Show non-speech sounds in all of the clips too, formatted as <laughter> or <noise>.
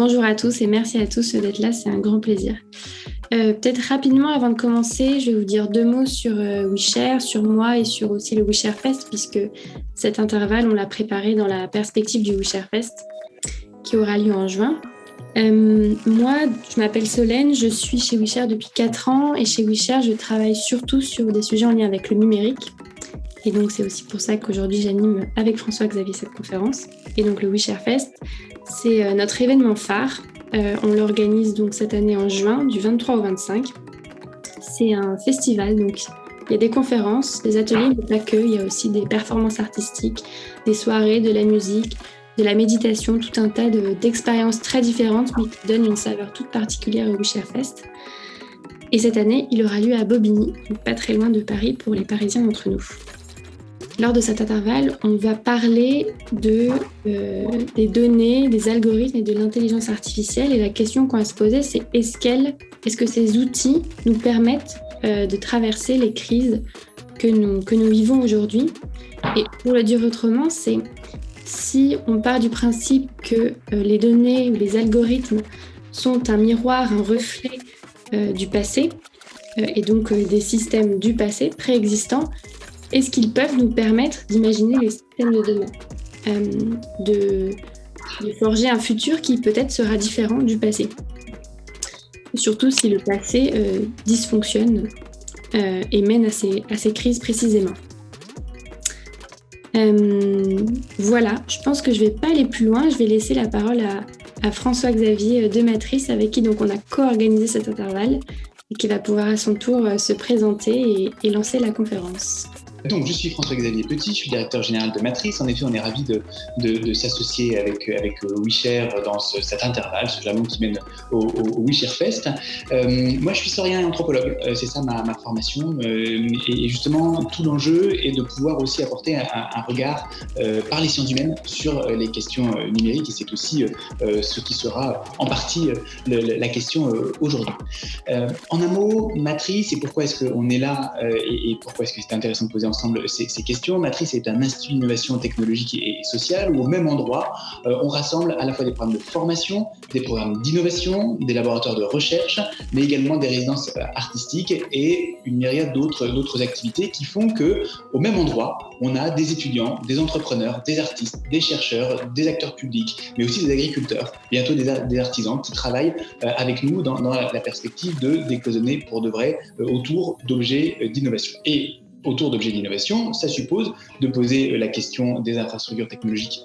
bonjour à tous et merci à tous d'être là, c'est un grand plaisir. Euh, peut-être rapidement, avant de commencer, je vais vous dire deux mots sur euh, sur moi et sur aussi le WeShare Fest, puisque cet intervalle, on l'a préparé dans la perspective du WeShare Fest, qui aura lieu en juin. Euh, moi, je m'appelle Solène, je suis chez WeShare depuis 4 ans et chez WeShare, je travaille surtout sur des sujets en lien avec le numérique. Et donc, c'est aussi pour ça qu'aujourd'hui, j'anime avec François-Xavier cette conférence. Et donc, le WeShare Fest, c'est notre événement phare euh, on l'organise donc cette année en juin, du 23 au 25. C'est un festival, donc il y a des conférences, des ateliers, mais pas que. Il y a aussi des performances artistiques, des soirées, de la musique, de la méditation, tout un tas d'expériences très différentes, mais qui donnent une saveur toute particulière au Wisher Fest. Et cette année, il aura lieu à Bobigny, pas très loin de Paris pour les Parisiens d'entre nous. Lors de cet intervalle, on va parler euh, des données, des algorithmes et de l'intelligence artificielle. Et la question qu'on va se poser, c'est est-ce, est que ces outils nous permettent euh, de traverser les crises que nous, que nous vivons aujourd'hui? Et pour le dire autrement, c'est si on part du principe que euh, les données ou les algorithmes sont un miroir, un reflet du passé, et donc des systèmes du passé préexistants, est-ce qu'ils peuvent nous permettre d'imaginer les systèmes de demain, euh, de, forger un futur qui peut-être sera différent du passé? Surtout si le passé euh, dysfonctionne euh, et mène à ces, à ces crises précisément. voilà, je pense que je ne vais pas aller plus loin. Je vais laisser la parole à, François-Xavier de Matrice, avec qui donc on a co-organisé cet intervalle et qui va pouvoir à son tour se présenter et lancer la conférence. Donc, je suis François-Xavier Petit, je suis directeur général de Matrice. En effet, on est ravis de, s'associer avec, avec euh, WeShare dans cet intervalle, ce jalon qui mène au, au, Fest. Euh, moi, je suis historien et anthropologue, euh, c'est ça ma, ma formation. et, justement, tout l'enjeu est de pouvoir aussi apporter un, regard par les sciences humaines sur les questions numériques. Et c'est aussi ce qui sera en partie la question aujourd'hui. en un mot, Matrice, et pourquoi est-ce qu'on est là et pourquoi est-ce que c'est intéressant de poser ensemble ces, questions. Matrice est un institut d'innovation technologique et, sociale où au même endroit, euh, on rassemble à la fois des programmes de formation, des programmes d'innovation, des laboratoires de recherche, mais également des résidences euh, artistiques et une myriade d'autres activités qui font que au même endroit, on a des étudiants, des entrepreneurs, des artistes, des chercheurs, des acteurs publics, mais aussi des agriculteurs, bientôt des, artisans qui travaillent euh, avec nous dans, la perspective de décloisonner pour de vrai autour d'objets d'innovation. Et autour d'objets d'innovation, ça suppose de poser la question des infrastructures technologiques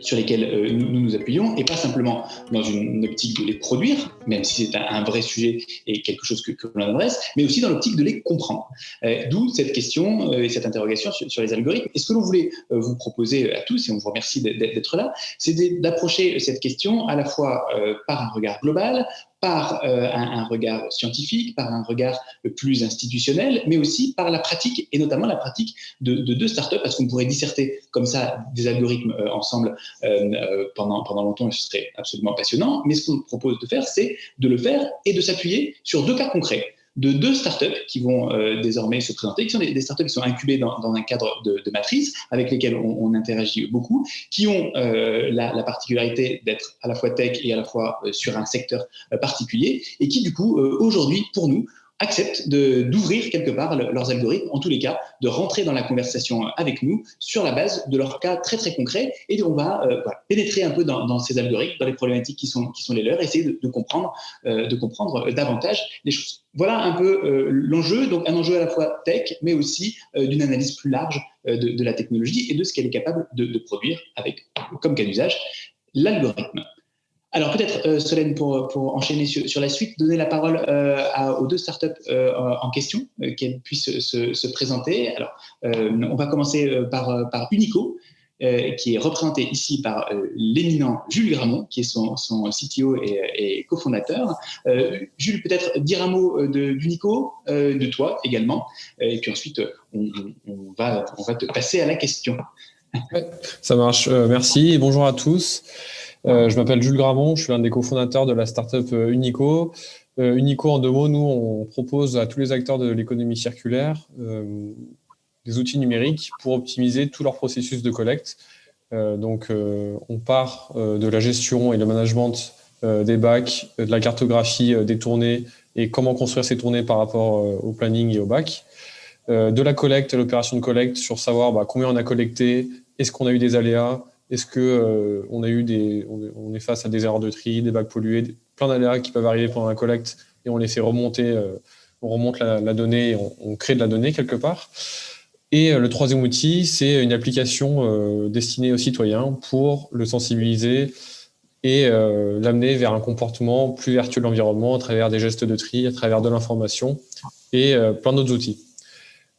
sur lesquelles euh, nous, nous appuyons, et pas simplement dans une optique de les produire, même si c'est un, vrai sujet et quelque chose que, l'on adresse, mais aussi dans l'optique de les comprendre. Euh, d'où cette question euh, et cette interrogation sur, les algorithmes. Et ce que l'on voulait vous proposer à tous, et on vous remercie d'être là, c'est d'approcher cette question à la fois par un regard global, par euh, un, regard scientifique, par un regard plus institutionnel, mais aussi par la pratique, et notamment la pratique de, deux startups, parce qu'on pourrait disserter comme ça des algorithmes euh, ensemble euh, pendant, pendant longtemps, ce serait absolument passionnant, mais ce qu'on propose de faire, c'est de le faire et de s'appuyer sur deux cas concrets de deux startups qui vont euh, désormais se présenter, qui sont des, startups qui sont incubées dans, un cadre de, matrice, avec lesquelles on, interagit beaucoup, qui ont euh, la, particularité d'être à la fois tech et à la fois euh, sur un secteur particulier, et qui du coup, aujourd'hui, pour nous, acceptent d'ouvrir quelque part leurs algorithmes, en tous les cas, de rentrer dans la conversation avec nous sur la base de leurs cas très très concrets et on va euh, pénétrer un peu dans, ces algorithmes, dans les problématiques qui sont, qui sont les leurs, essayer de, comprendre, euh, de comprendre davantage les choses. Voilà un peu euh, l'enjeu, donc un enjeu à la fois tech, mais aussi d'une analyse plus large de, la technologie et de ce qu'elle est capable de, produire avec comme cas d'usage l'algorithme. Alors peut-être, euh, Solène, pour, enchaîner sur, la suite, donner la parole euh, aux deux startups euh, en question, qu'elles puissent se, présenter. Alors, on va commencer par Unico, qui est représenté ici par l'éminent Jules Gramont, qui est son, CTO et, cofondateur. Jules, peut-être dire un mot d'Unico, de, toi également, et puis ensuite, on, va, te passer à la question. ça marche, merci et bonjour à tous. Euh, je m'appelle Jules Gramont, je suis un des cofondateurs de la startup euh, Unico. Euh, Unico, en deux mots, nous, on propose à tous les acteurs de l'économie circulaire des outils numériques pour optimiser tout leur processus de collecte. donc, on part de la gestion et le management des bacs, de la cartographie des tournées et comment construire ces tournées par rapport au planning et au bac. de la collecte, l'opération de collecte, sur savoir bah, combien on a collecté, est-ce qu'on a eu des aléas, est-ce des, on est face à des erreurs de tri, des bacs pollués, plein d'aléas qui peuvent arriver pendant la collecte et on les fait remonter, on remonte la, donnée, et on, crée de la donnée quelque part. Et le troisième outil, c'est une application destinée aux citoyens pour le sensibiliser et euh, l'amener vers un comportement plus vertueux de l'environnement à travers des gestes de tri, à travers de l'information et euh, plein d'autres outils.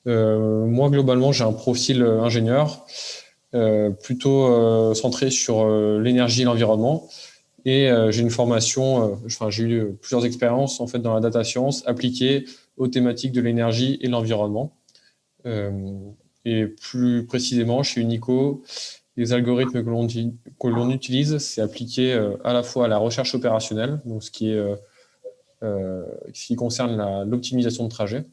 Euh, moi, globalement, j'ai un profil ingénieur plutôt centré sur l'énergie et l'environnement. Et j'ai une formation, enfin, j'ai eu plusieurs expériences en fait, dans la data science appliquées aux thématiques de l'énergie et l'environnement. Et plus précisément, chez Unico, les algorithmes que l'on utilise, c'est appliqué euh, à la fois à la recherche opérationnelle, donc ce qui, est, euh, euh, ce qui concerne l'optimisation de trajet,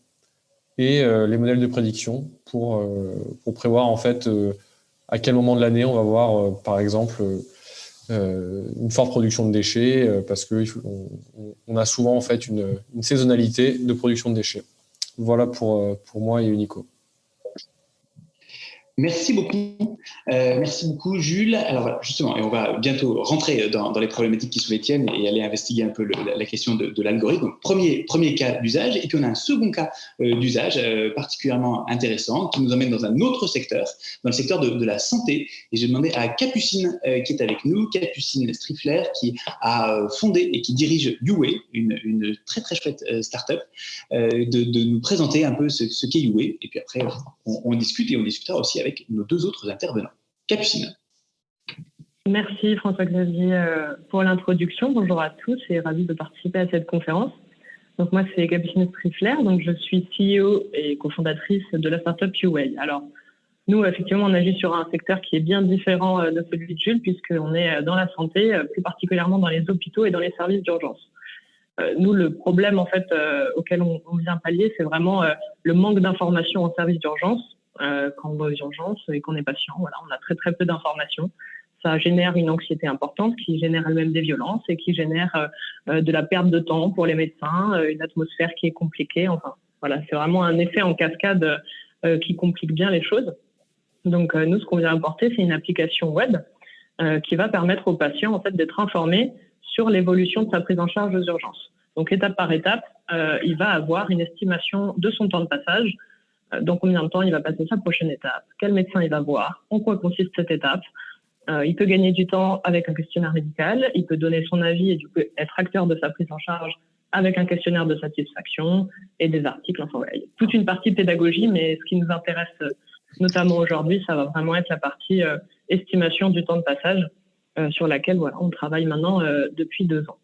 et les modèles de prédiction pour, prévoir en fait à quel moment de l'année on va voir, par exemple, une forte production de déchets, parce qu'on on a souvent en fait une, une, saisonnalité de production de déchets. Voilà pour, pour moi et Unico. Merci beaucoup. Euh, merci beaucoup, Jules. Alors voilà, justement, et on va bientôt rentrer dans, les problématiques qui sont les tiennes et aller investiguer un peu la, question de, l'algorithme. Premier, premier cas d'usage, et puis on a un second cas euh, d'usage euh, particulièrement intéressant qui nous emmène dans un autre secteur, dans le secteur de, la santé. Et j'ai demandé à Capucine qui est avec nous, Capucine Strifler, qui a fondé et qui dirige Uway, une, une très très chouette start-up, de, nous présenter un peu ce, ce qu'est Uway. Et puis après, on, on discute et on discutera aussi nos deux autres intervenants. Capucine. Merci François-Xavier euh, pour l'introduction. Bonjour à tous et ravi de participer à cette conférence. Donc moi c'est Capucine Strifler, donc je suis CEO et cofondatrice de la startup UWay. Alors nous effectivement on agit sur un secteur qui est bien différent euh, de celui de Jules puisqu'on est euh, dans la santé, plus particulièrement dans les hôpitaux et dans les services d'urgence. Nous, le problème en fait auquel on, vient pallier, c'est vraiment le manque d'informations en service d'urgence euh, quand on va aux urgences et qu'on est patient. Voilà, on a très très peu d'informations. Ça génère une anxiété importante qui génère elle-même des violences et qui génère euh, euh, de la perte de temps pour les médecins, une atmosphère qui est compliquée. Enfin, voilà, c'est vraiment un effet en cascade qui complique bien les choses. Donc nous, ce qu'on vient apporter, c'est une application web qui va permettre aux patients en fait d'être informés sur l'évolution de sa prise en charge aux urgences. Donc étape par étape, il va avoir une estimation de son temps de passage, dans combien de temps il va passer sa prochaine étape, quel médecin il va voir, en quoi consiste cette étape? Euh, il peut gagner du temps avec un questionnaire médical, il peut donner son avis et du coup être acteur de sa prise en charge avec un questionnaire de satisfaction et des articles. Enfin, voilà, toute une partie pédagogie, mais ce qui nous intéresse euh, notamment aujourd'hui, ça va vraiment être la partie estimation du temps de passage sur laquelle voilà, on travaille maintenant depuis deux ans.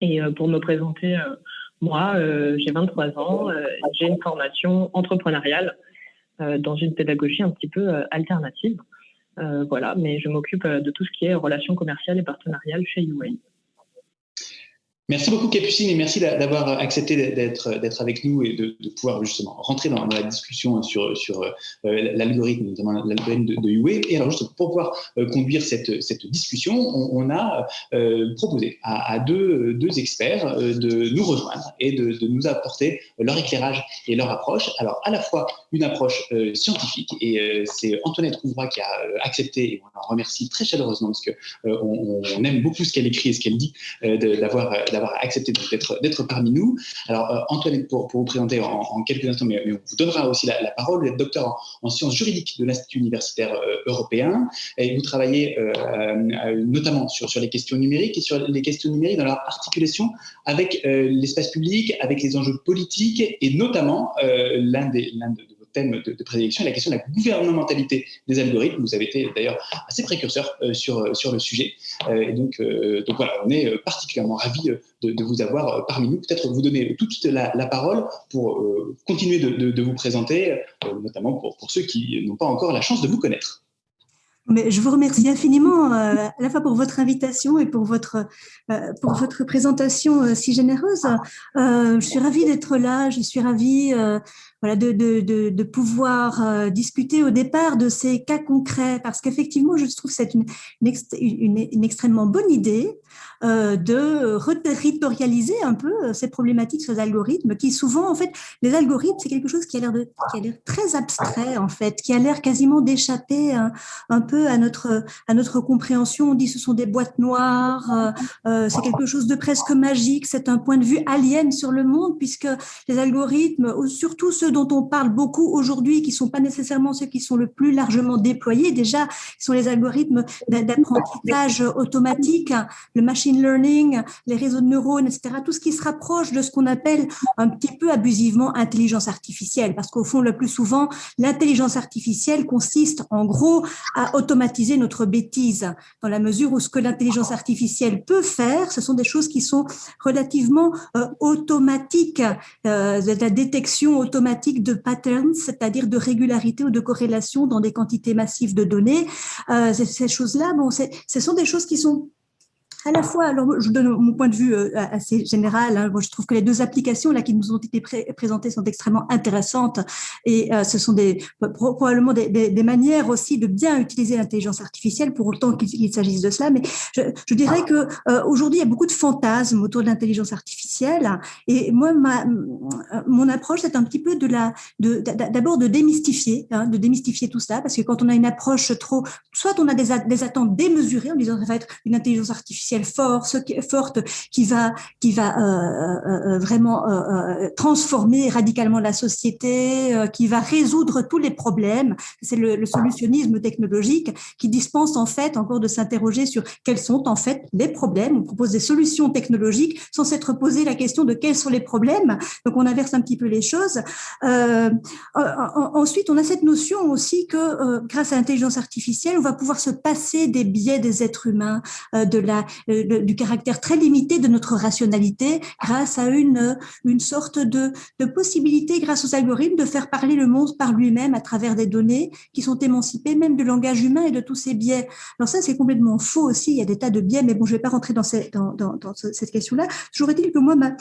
Et pour me présenter moi, euh, j'ai 23 ans, euh, j'ai une formation entrepreneuriale euh, dans une pédagogie un petit peu alternative. voilà, mais je m'occupe de tout ce qui est relations commerciales et partenariales chez UA. Merci beaucoup Capucine et merci d'avoir accepté d'être d'être avec nous et de, pouvoir justement rentrer dans, la discussion sur sur euh, l'algorithme, notamment l'algorithme de, de. Et alors juste pour pouvoir euh, conduire cette, cette discussion, on, a euh, proposé à, deux, deux experts de nous rejoindre et de, de, nous apporter leur éclairage et leur approche. Alors à la fois une approche scientifique et c'est Antoinette Rouvroy qui a accepté et on la remercie très chaleureusement parce que on, on, aime beaucoup ce qu'elle écrit et ce qu'elle dit d'avoir d'avoir accepté d'être parmi nous. Alors, euh, Antoine, pour, vous présenter en, quelques instants, mais, on vous donnera aussi la, parole. Vous êtes docteur en, sciences juridiques de l'Institut universitaire euh, européen et vous travaillez euh, notamment sur, les questions numériques et sur les questions numériques dans leur articulation avec l'espace public, avec les enjeux politiques et notamment l'un des, de, thème de, de, prédilection la question de la gouvernementalité des algorithmes. Vous avez été d'ailleurs assez précurseur euh, sur, euh, sur le sujet. Euh, et donc, donc voilà, on est particulièrement ravis de, vous avoir parmi nous. Peut-être vous donner tout de suite la, parole pour continuer de, vous présenter, notamment pour, pour ceux qui n'ont pas encore la chance de vous connaître. Mais je vous remercie infiniment à la fois pour votre invitation et pour votre, pour votre présentation si généreuse. je suis ravie d'être là, je suis ravie de, pouvoir discuter au départ de ces cas concrets parce qu'effectivement, je trouve que c'est une, extrêmement bonne idée euh, de reterritorialiser un peu euh, ces problématiques les algorithmes qui souvent, en fait, les algorithmes, c'est quelque chose qui a l'air très abstrait, en fait, qui a l'air quasiment d'échapper un, un, peu à notre, à notre compréhension. On dit ce sont des boîtes noires, euh, c'est quelque chose de presque magique, c'est un point de vue alien sur le monde puisque les algorithmes, surtout ceux dont on parle beaucoup aujourd'hui, qui sont pas nécessairement ceux qui sont le plus largement déployés, déjà, sont les algorithmes d'apprentissage automatique, le machine learning, les réseaux de neurones, etc., tout ce qui se rapproche de ce qu'on appelle un petit peu abusivement intelligence artificielle, parce qu'au fond, le plus souvent, l'intelligence artificielle consiste en gros à automatiser notre bêtise, dans la mesure où ce que l'intelligence artificielle peut faire, ce sont des choses qui sont relativement euh, automatiques, euh, la détection automatique de patterns, c'est-à-dire de régularité ou de corrélation dans des quantités massives de données. Euh, ces choses-là, bon, ce sont des choses qui sont à la fois, alors je donne mon point de vue euh, assez général, hein. moi, je trouve que les deux applications là qui nous ont été présentées sont extrêmement intéressantes et euh, ce sont des, probablement des, des, des, manières aussi de bien utiliser l'intelligence artificielle pour autant qu'il s'agisse de cela. Mais je, je dirais que euh, aujourd'hui, il y a beaucoup de fantasmes autour de l'intelligence artificielle et moi, ma, mon approche, c'est un petit peu de la, d'abord de, de, démystifier, hein, de démystifier tout ça parce que quand on a une approche trop, soit on a des, des attentes démesurées en disant ça va être une intelligence artificielle force, forte qui va, qui va euh, euh, euh, vraiment transformer radicalement la société, qui va résoudre tous les problèmes. C'est le, solutionnisme technologique qui dispense en fait encore de s'interroger sur quels sont en fait les problèmes. On propose des solutions technologiques sans s'être posé la question de quels sont les problèmes. Donc on inverse un petit peu les choses. ensuite, on a cette notion aussi que grâce à l'intelligence artificielle, on va pouvoir se passer des biais des êtres humains, de la euh, du caractère très limité de notre rationalité grâce à une, une sorte de, de possibilité, grâce aux algorithmes, de faire parler le monde par lui-même à travers des données qui sont émancipées même de langage humain et de tous ces biais. Alors ça, c'est complètement faux aussi. Il y a des tas de biais, mais bon, je ne vais pas rentrer dans, ces, dans, dans, dans cette question-là. Toujours est-il que moi, ma,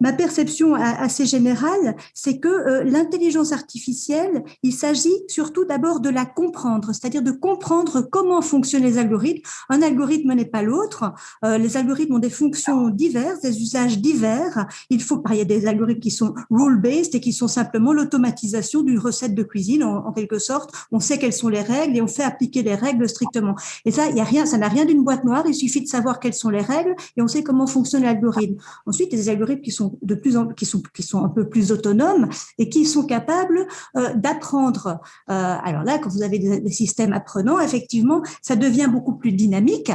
ma perception assez générale, c'est que euh, l'intelligence artificielle, il s'agit surtout d'abord de la comprendre, c'est-à-dire de comprendre comment fonctionnent les algorithmes. Un algorithme n'est pas l'autre. Euh, les algorithmes ont des fonctions diverses, des usages divers. Il faut, il y a des algorithmes qui sont rule-based et qui sont simplement l'automatisation d'une recette de cuisine en, quelque sorte. On sait quelles sont les règles et on fait appliquer les règles strictement. Et ça, il y a rien, ça n'a rien d'une boîte noire. Il suffit de savoir quelles sont les règles et on sait comment fonctionne l'algorithme. Ensuite, il y a des algorithmes qui sont de plus en, qui sont, qui sont un peu plus autonomes et qui sont capables euh, d'apprendre. Euh, alors là, quand vous avez des, des systèmes apprenants, effectivement, ça devient beaucoup plus dynamique.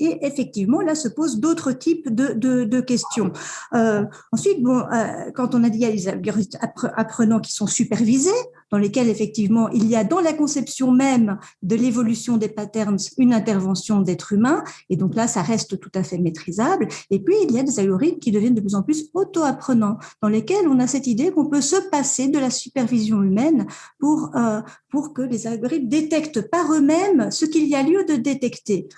Et effectivement, là se posent d'autres types de, de, de questions. Euh, ensuite, bon, euh, quand on a dit il y a des algorithmes apprenants qui sont supervisés, dans lesquels effectivement il y a dans la conception même de l'évolution des patterns une intervention d'être humain, et donc là ça reste tout à fait maîtrisable. Et puis il y a des algorithmes qui deviennent de plus en plus auto-apprenants, dans lesquels on a cette idée qu'on peut se passer de la supervision humaine pour, euh, pour que les algorithmes détectent par eux-mêmes ce qu'il y a lieu de détecter.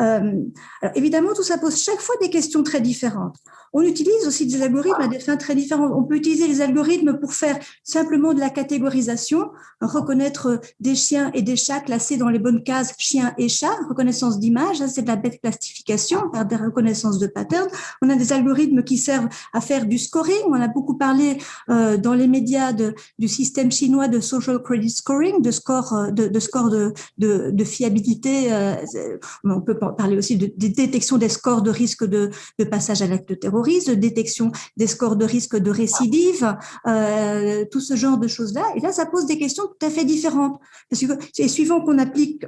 Euh, alors évidemment, tout ça pose chaque fois des questions très différentes. On utilise aussi des algorithmes à des fins très différentes. On peut utiliser les algorithmes pour faire simplement de la catégorisation, reconnaître des chiens et des chats classés dans les bonnes cases chiens et chats, reconnaissance d'image, c'est de la classification, par des reconnaissances de patterns. On a des algorithmes qui servent à faire du scoring. On a beaucoup parlé euh, dans les médias de, du système chinois de social credit scoring, de score euh, de, de score de, de, de fiabilité. On peut parler aussi de, de, détection des scores de risque de, passage à l'acte terroriste de détection des scores de risque de récidive, euh, tout ce genre de choses-là. Et là, ça pose des questions tout à fait différentes. Parce que c'est suivant qu'on applique,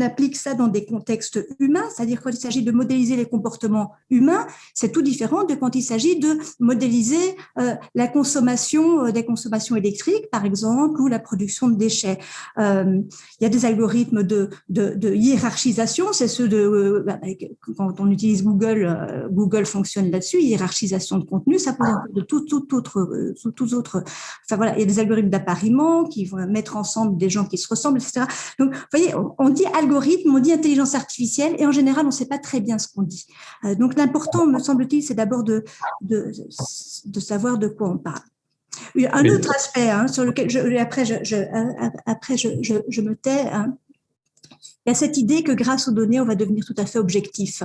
applique ça dans des contextes humains, c'est-à-dire quand il s'agit de modéliser les comportements humains, c'est tout différent de quand il s'agit de modéliser euh, la consommation euh, des consommations électriques, par exemple, ou la production de déchets. Il y a des algorithmes de, de, de hiérarchisation, c'est ceux de euh, bah, quand on utilise Google, euh, Google fonctionne là-dessus hiérarchisation de contenu, ça pose de tout, tout autre, tout autre. Enfin voilà, il y a des algorithmes d'appariement qui vont mettre ensemble des gens qui se ressemblent, etc. Donc, vous voyez, on dit algorithme, on dit intelligence artificielle, et en général, on ne sait pas très bien ce qu'on dit. Euh, donc, l'important, me semble-t-il, c'est d'abord de, de, de savoir de quoi on parle. Un autre aspect hein, sur lequel, je, après, je, je après je, je, me tais, hein, il y a cette idée que grâce aux données, on va devenir tout à fait objectif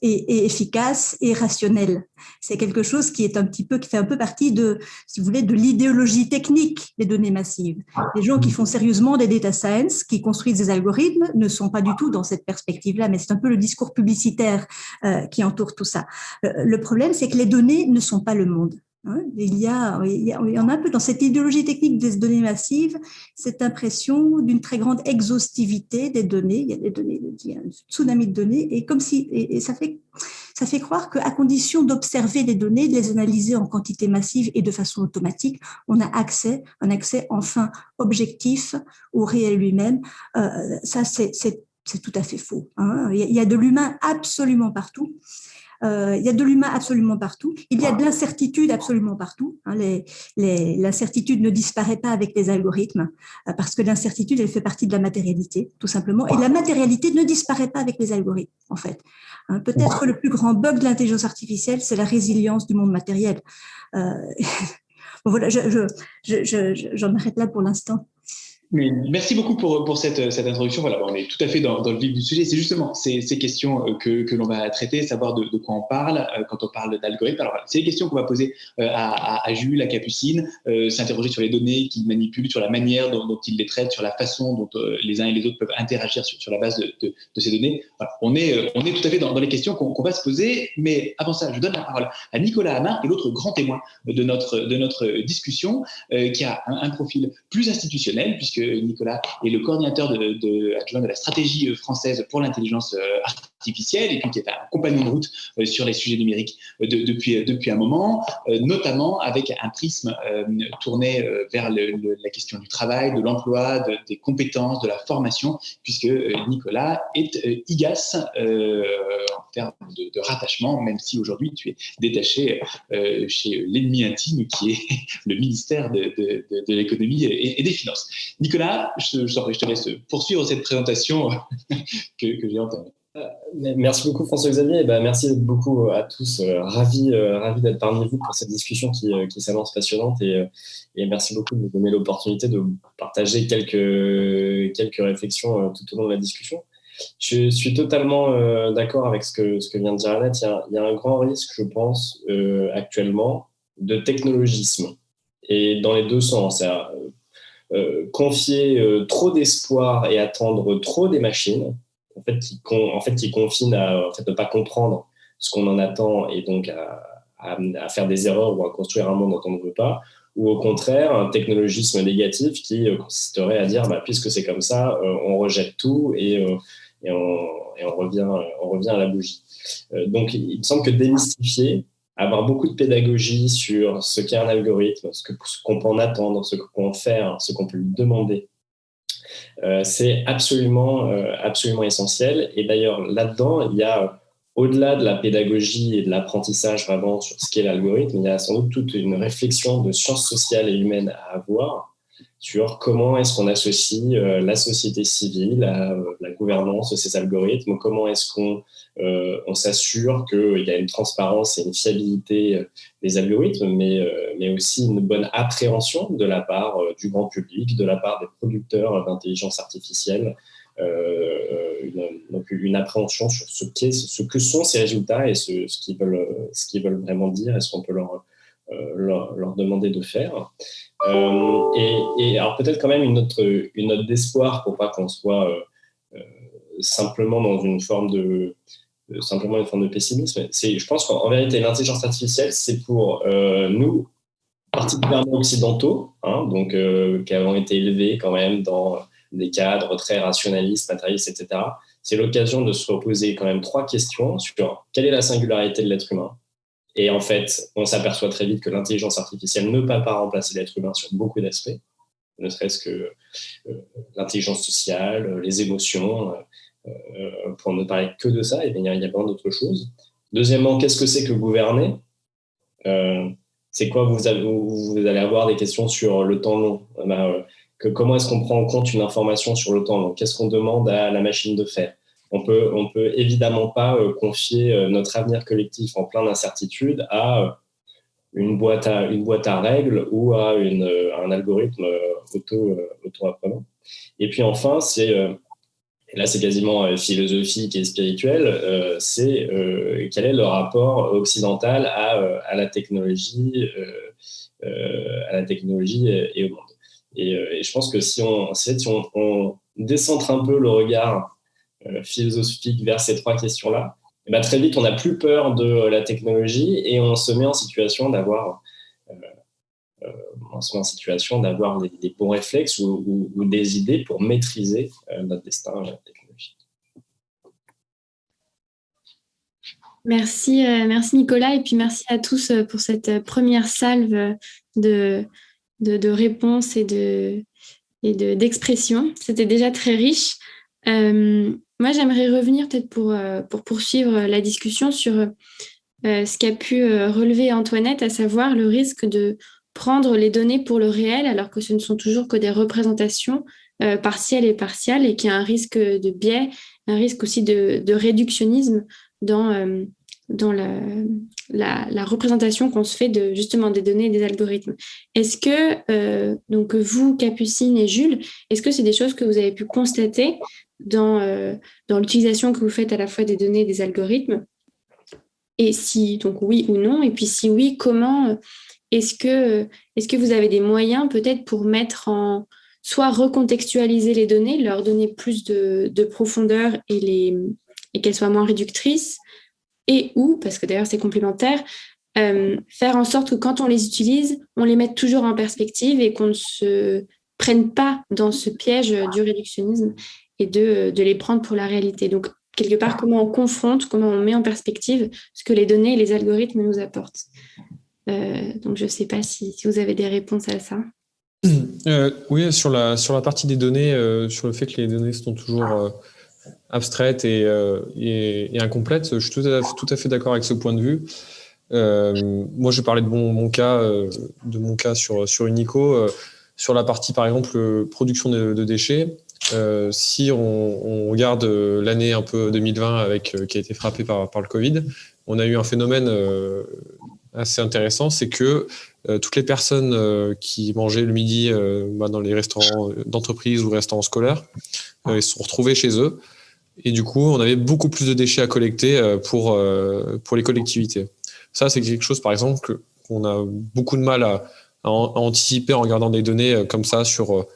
et, efficace et rationnel. C'est quelque chose qui est un petit peu, qui fait un peu partie de, si vous voulez, de l'idéologie technique des données massives. Les gens qui font sérieusement des data science, qui construisent des algorithmes, ne sont pas du tout dans cette perspective-là, mais c'est un peu le discours publicitaire euh, qui entoure tout ça. Euh, le problème, c'est que les données ne sont pas le monde. Hein, il y, a, il y a un peu dans cette idéologie technique des données massives, cette impression d'une très grande exhaustivité des données. Il y a des données, il y a un tsunami de données, et comme si, et, ça fait, ça fait croire qu'à condition d'observer les données, de les analyser en quantité massive et de façon automatique, on a accès, un accès enfin objectif au réel lui-même. Euh, ça, c'est tout à fait faux. Hein. Il y a de l'humain absolument partout. Euh, il y a de l'humain absolument partout. Il y a de l'incertitude absolument partout. Hein. L'incertitude ne disparaît pas avec les algorithmes euh, parce que l'incertitude, elle fait partie de la matérialité, tout simplement. Et la matérialité ne disparaît pas avec les algorithmes, en fait. Hein. Peut-être le plus grand bug de l'intelligence artificielle, c'est la résilience du monde matériel. Euh, <laughs> voilà, j'en je, je, arrête là pour l'instant merci beaucoup pour, pour cette, cette introduction. Voilà, on est tout à fait dans, dans le vif du sujet. C'est justement ces, ces questions euh, que, que l'on va traiter, savoir de, de, quoi on parle euh, quand on parle d'algorithme. Alors, c'est les questions qu'on va poser euh, à, à, Jules, à Capucine, s'interroger sur les données qu'ils manipulent, sur la manière dont, dont, ils les traitent, sur la façon dont les uns et les autres peuvent interagir sur, sur la base de, de, de, ces données. Voilà, on, est, on est tout à fait dans, dans les questions qu'on va se poser. Mais avant ça, je donne la parole à Nicolas Hamar, est l'autre grand témoin de notre, de notre discussion, qui a un, un profil plus institutionnel, puisque Nicolas est le coordinateur de, de, adjoint de la stratégie française pour l'intelligence euh, artificielle et puis qui est un compagnon de route euh, sur les sujets numériques euh, depuis, depuis un moment, notamment avec un prisme tourné vers la question du travail, de l'emploi, des compétences, de la formation, puisque Nicolas est IGAS en termes de, rattachement, même si aujourd'hui tu es détaché chez l'ennemi intime qui est <laughs> le ministère de, l'économie et, des finances. Nicolas, je, je, te laisse poursuivre cette présentation <laughs> que, que j'ai entamée. Euh, merci beaucoup François-Xavier, ben, merci beaucoup à tous, euh, ravi, euh, ravi d'être parmi vous pour cette discussion qui, qui s'annonce passionnante et, merci beaucoup de me donner l'opportunité de partager quelques, quelques réflexions tout au long de la discussion. Je suis totalement d'accord avec ce que, ce que vient de dire Annette, il y a, un grand risque, je pense, actuellement, de technologisme et dans les deux sens. Euh, confier euh, trop d'espoir et attendre trop des machines, en fait, qui, en qui confine à en ne pas comprendre ce qu'on en attend et donc à, faire des erreurs ou à construire un monde dont on ne veut pas, ou au contraire, un technologisme négatif qui euh, consisterait à dire, bah, puisque c'est comme ça, on rejette tout et, on, et, on, revient, on revient à la bougie. donc, il me semble que démystifier, avoir beaucoup de pédagogie sur ce qu'est un algorithme, ce qu'on peut en attendre, ce qu'on peut faire, ce qu'on peut lui demander. Euh, c'est absolument, euh, absolument essentiel. Et d'ailleurs, là-dedans, il y a, au-delà de la pédagogie et de l'apprentissage vraiment sur ce qu'est l'algorithme, il y a sans doute toute une réflexion de sciences sociales et humaines à avoir sur comment est-ce qu'on associe euh, la société civile à la gouvernance de ces algorithmes, comment est-ce qu'on euh, on s'assure qu'il y a une transparence et une fiabilité euh, des algorithmes, mais, euh, mais aussi une bonne appréhension de la part du grand public, de la part des producteurs d'intelligence artificielle, une, donc une appréhension sur ce, ce que sont ces résultats et ce, ce qu'ils veulent, veulent vraiment dire et ce qu'on peut leur, leur, demander de faire. Et, et, alors peut-être quand même une note, une note d'espoir pour pas qu'on soit simplement dans une forme de, simplement une forme de pessimisme. Je pense qu'en vérité, l'intelligence artificielle, c'est pour euh, nous, particulièrement occidentaux, hein, donc euh, qui avons été élevés quand même dans des cadres très rationalistes, matérialistes, etc. C'est l'occasion de se reposer quand même trois questions sur quelle est la singularité de l'être humain. Et en fait, on s'aperçoit très vite que l'intelligence artificielle ne peut pas remplacer l'être humain sur beaucoup d'aspects, ne serait-ce que euh, l'intelligence sociale, les émotions, euh, pour ne parler que de ça, il y a, il y a plein d'autres choses. Deuxièmement, qu'est-ce que c'est que gouverner? Euh, c'est quoi? Vous, allez avoir des questions sur le temps long. Bah, comment est-ce qu'on prend en compte une information sur le temps long? Qu'est-ce qu'on demande à la machine de faire? On peut, on peut évidemment pas confier notre avenir collectif en plein d'incertitudes à une boîte à, une boîte à règles ou à une, un algorithme auto, auto-apprenant. Et puis enfin, c'est, là c'est quasiment philosophique et spirituel, c'est quel est le rapport occidental à, à la technologie, à la technologie et, au monde. Et, je pense que si on, si on, on décentre un peu le regard philosophique vers ces trois questions-là, bah, très vite, on n'a plus peur de la technologie et on se met en situation d'avoir euh, euh en des, bons réflexes ou, des idées pour maîtriser euh, notre destin technologique. Merci, euh, merci Nicolas et puis merci à tous pour cette première salve de, de, réponses et de et d'expressions. C'était déjà très riche. Moi, j'aimerais revenir peut-être pour, euh, pour poursuivre la discussion sur euh, ce qu'a pu euh, relever Antoinette, à savoir le risque de prendre les données pour le réel, alors que ce ne sont toujours que des représentations partielles et partiales, et qu'il y a un risque de biais, un risque aussi de, réductionnisme dans, dans la, la, représentation qu'on se fait de justement des données et des algorithmes. Est-ce que, donc vous, Capucine et Jules, est-ce que c'est des choses que vous avez pu constater dans, euh, dans l'utilisation que vous faites à la fois des données et des algorithmes. Et si, donc oui ou non Et puis si oui, comment euh, est-ce que, est que vous avez des moyens peut-être pour mettre en, soit recontextualiser les données, leur donner plus de, de profondeur et, et qu'elles soient moins réductrices, et ou, parce que d'ailleurs c'est complémentaire, euh, faire en sorte que quand on les utilise, on les mette toujours en perspective et qu'on ne se prenne pas dans ce piège du réductionnisme et de, les prendre pour la réalité. Donc, quelque part, comment on confronte, comment on met en perspective ce que les données et les algorithmes nous apportent. Euh, donc, je ne sais pas si, vous avez des réponses à ça. <clears throat> Euh, oui, sur la, partie des données, euh, sur le fait que les données sont toujours abstraites et, incomplètes, je suis tout à, fait d'accord avec ce point de vue. moi, je parlais de mon, cas, de mon cas sur Unico. sur la partie, par exemple, production de déchets, euh, si on, regarde euh, l'année un peu 2020 avec, euh, qui a été frappée par, par, le Covid, on a eu un phénomène assez intéressant, c'est que toutes les personnes qui mangeaient le midi bah, dans les restaurants d'entreprise ou restaurants scolaires, ils se sont retrouvés chez eux. Et du coup, on avait beaucoup plus de déchets à collecter pour, pour les collectivités. Ça, c'est quelque chose, par exemple, qu'on a beaucoup de mal à, à, anticiper en regardant des données comme ça sur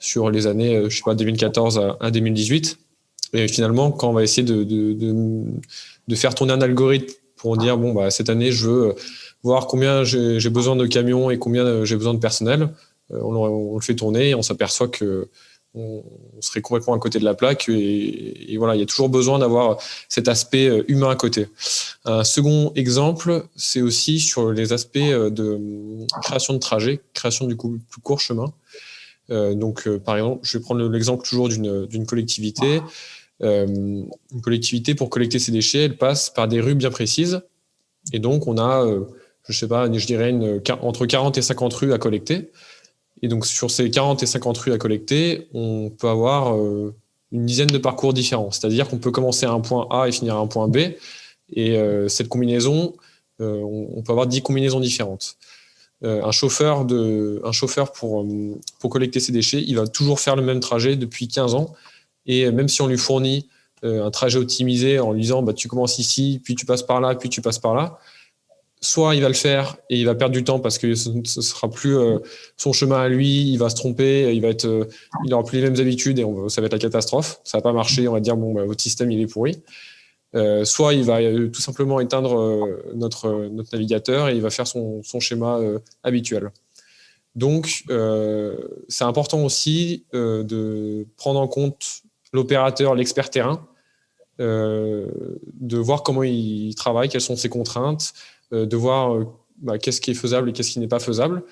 sur les années, euh, je sais pas, 2014 à, 2018. Et finalement, quand on va essayer de, de, faire tourner un algorithme pour dire, bon, bah, cette année, je veux voir combien j'ai besoin de camions et combien euh, j'ai besoin de personnel, euh, on, le fait tourner et on s'aperçoit que on, serait complètement à côté de la plaque et, voilà, il y a toujours besoin d'avoir cet aspect humain à côté. Un second exemple, c'est aussi sur les aspects de création de trajet, création du coup, plus court chemin. Euh, donc, euh, par exemple, je vais prendre l'exemple toujours d'une collectivité. Euh, une collectivité, pour collecter ses déchets, elle passe par des rues bien précises. Et donc, on a, je sais pas, je dirais entre 40 et 50 rues à collecter. Et donc, sur ces 40 et 50 rues à collecter, on peut avoir une dizaine de parcours différents. C'est-à-dire qu'on peut commencer à un point A et finir à un point B. Et cette combinaison, on, peut avoir 10 combinaisons différentes. Euh, un chauffeur, de, un chauffeur pour, euh, pour collecter ses déchets, il va toujours faire le même trajet depuis 15 ans. Et même si on lui fournit euh, un trajet optimisé en lui disant bah, tu commences ici, puis tu passes par là, puis tu passes par là, soit il va le faire et il va perdre du temps parce que ce ne sera plus son chemin à lui, il va se tromper, il va être, il n'aura plus les mêmes habitudes et ça va être la catastrophe. Ça va pas marcher, on va dire bon, bah, votre système il est pourri. Euh, soit il va euh, tout simplement éteindre euh, notre, navigateur et il va faire son, schéma habituel. Donc, c'est important aussi de prendre en compte l'opérateur, l'expert terrain, de voir comment il travaille, quelles sont ses contraintes, de voir bah, qu'est-ce qui est faisable et qu'est-ce qui n'est pas faisable,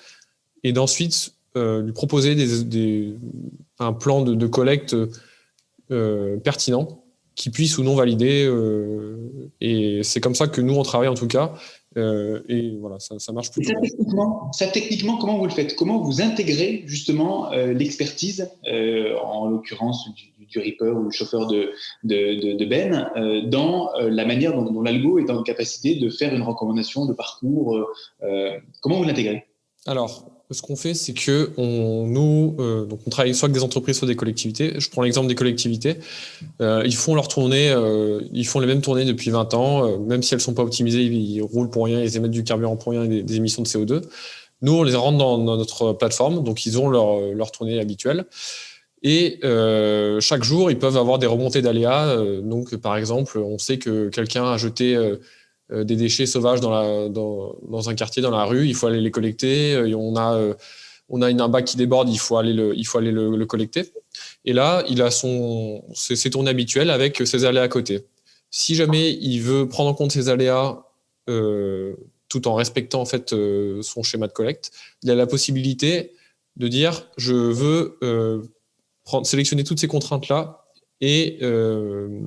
et d'ensuite lui proposer un plan de collecte pertinent qui puisse ou non valider. et c'est comme ça que nous, on travaille en tout cas. et voilà, ça, marche plutôt. Ça techniquement, ça techniquement, comment vous le faites? Comment vous intégrez justement l'expertise, en l'occurrence du, du Reaper ou le chauffeur de, de, Ben, euh, dans euh, la manière dont, l'algo est en capacité de faire une recommandation de parcours. Euh, comment vous l'intégrez? Alors, ce qu'on fait, c'est que on, nous, donc on travaille soit avec des entreprises, soit des collectivités. Je prends l'exemple des collectivités. ils font leur tournée, ils font les mêmes tournées depuis 20 ans, même si elles sont pas optimisées, ils, roulent pour rien, ils émettent du carburant pour rien et des, émissions de CO2. Nous, on les rentre dans, notre plateforme, donc ils ont leur, leur tournée habituelle. Et euh, chaque jour, ils peuvent avoir des remontées d'aléas. Euh, donc, par exemple, on sait que quelqu'un a jeté euh, des déchets sauvages dans, un quartier, dans la rue. Il faut aller les collecter. On a, on a une, un bac qui déborde. Il faut aller le, collecter. Et là, il a son, ses, ses, tournées habituelles avec ses aléas à côté. Si jamais il veut prendre en compte ces aléas tout en respectant son schéma de collecte, il a la possibilité de dire je veux sélectionner toutes ces contraintes-là et, euh,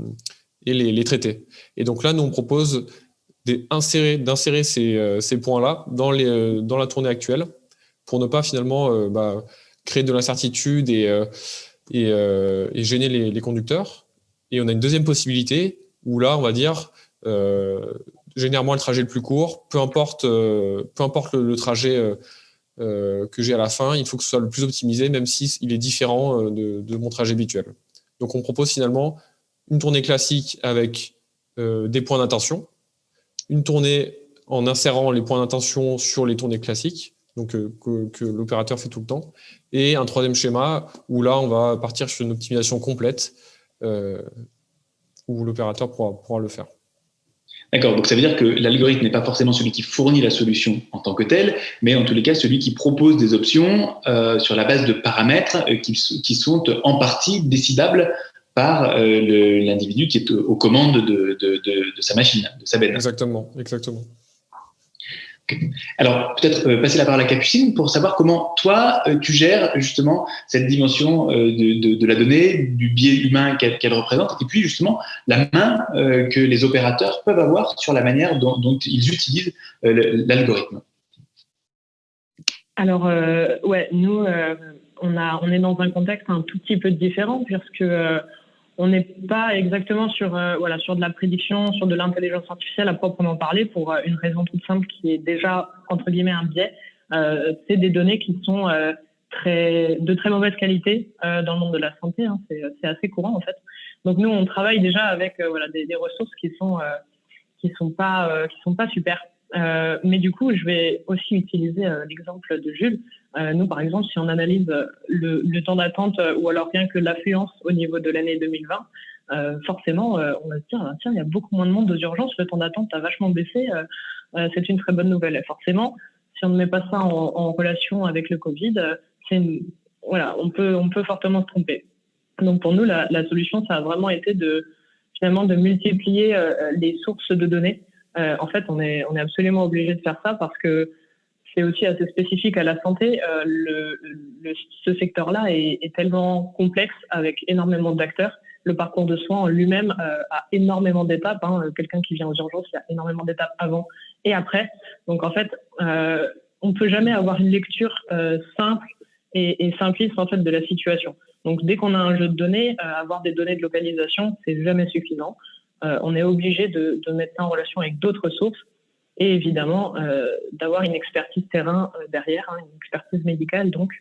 et les, traiter. Et donc là, nous, on propose d'insérer ces, euh, points-là dans, euh, dans la tournée actuelle pour ne pas finalement bah, créer de l'incertitude et, gêner les, conducteurs. Et on a une deuxième possibilité où là, on va dire, généralement le trajet le plus court, peu importe, le trajet euh, que j'ai à la fin, il faut que ce soit le plus optimisé, même s'il il est différent euh, de, mon trajet habituel. Donc on propose finalement une tournée classique avec euh, des points d'intention, une tournée en insérant les points d'intention sur les tournées classiques, donc que, l'opérateur fait tout le temps, et un troisième schéma où là on va partir sur une optimisation complète où l'opérateur pourra le faire. D'accord, donc ça veut dire que l'algorithme n'est pas forcément celui qui fournit la solution en tant que tel, mais en tous les cas celui qui propose des options euh, sur la base de paramètres euh, qui, qui, sont en partie décidables par euh, l'individu qui est aux commandes de, de, de, de, sa machine, de sa benne. Exactement, exactement. Alors, peut-être euh, passer la parole à Capucine pour savoir comment toi, euh, tu gères justement cette dimension euh, de, la donnée, du biais humain qu'elle représente, et puis justement la main que les opérateurs peuvent avoir sur la manière dont, ils utilisent l'algorithme. Alors, ouais, nous, on, a, on est dans un contexte un tout petit peu différent, puisque on n'est pas exactement sur, euh, voilà, sur de la prédiction, sur de l'intelligence artificielle à proprement parler, pour euh, une raison toute simple qui est déjà, entre guillemets, un biais. Euh, c'est des données qui sont très, de très mauvaise qualité dans le monde de la santé. Hein. c'est assez courant, en fait. Donc, nous, on travaille déjà avec voilà, des, des, ressources qui sont, qui sont, pas, qui sont pas super. Euh, mais du coup, je vais aussi utiliser euh, l'exemple de Jules. Euh, nous, par exemple, si on analyse le, le temps d'attente ou alors rien que l'affluence au niveau de l'année 2020, forcément, on va se dire, ah, tiens, il y a beaucoup moins de monde aux urgences, le temps d'attente a vachement baissé, c'est une très bonne nouvelle. Forcément, si on ne met pas ça en, en relation avec le Covid, c'est voilà, on peut, on peut fortement se tromper. Donc pour nous, la, la solution, ça a vraiment été de finalement de multiplier les sources de données euh, en fait, on est, on est absolument obligé de faire ça parce que c'est aussi assez spécifique à la santé. Euh, le, le, ce secteur-là est, est, tellement complexe avec énormément d'acteurs. Le parcours de soins en lui-même euh, a énormément d'étapes. Hein. Quelqu'un qui vient aux urgences, il y a énormément d'étapes avant et après. Donc en fait, euh, on ne peut jamais avoir une lecture euh, simple et, et, simpliste en fait de la situation. Donc dès qu'on a un jeu de données, avoir des données de localisation, c'est jamais suffisant. Euh, on est obligé de, mettre ça en relation avec d'autres sources et évidemment euh, d'avoir une expertise terrain euh, derrière, hein, une expertise médicale donc,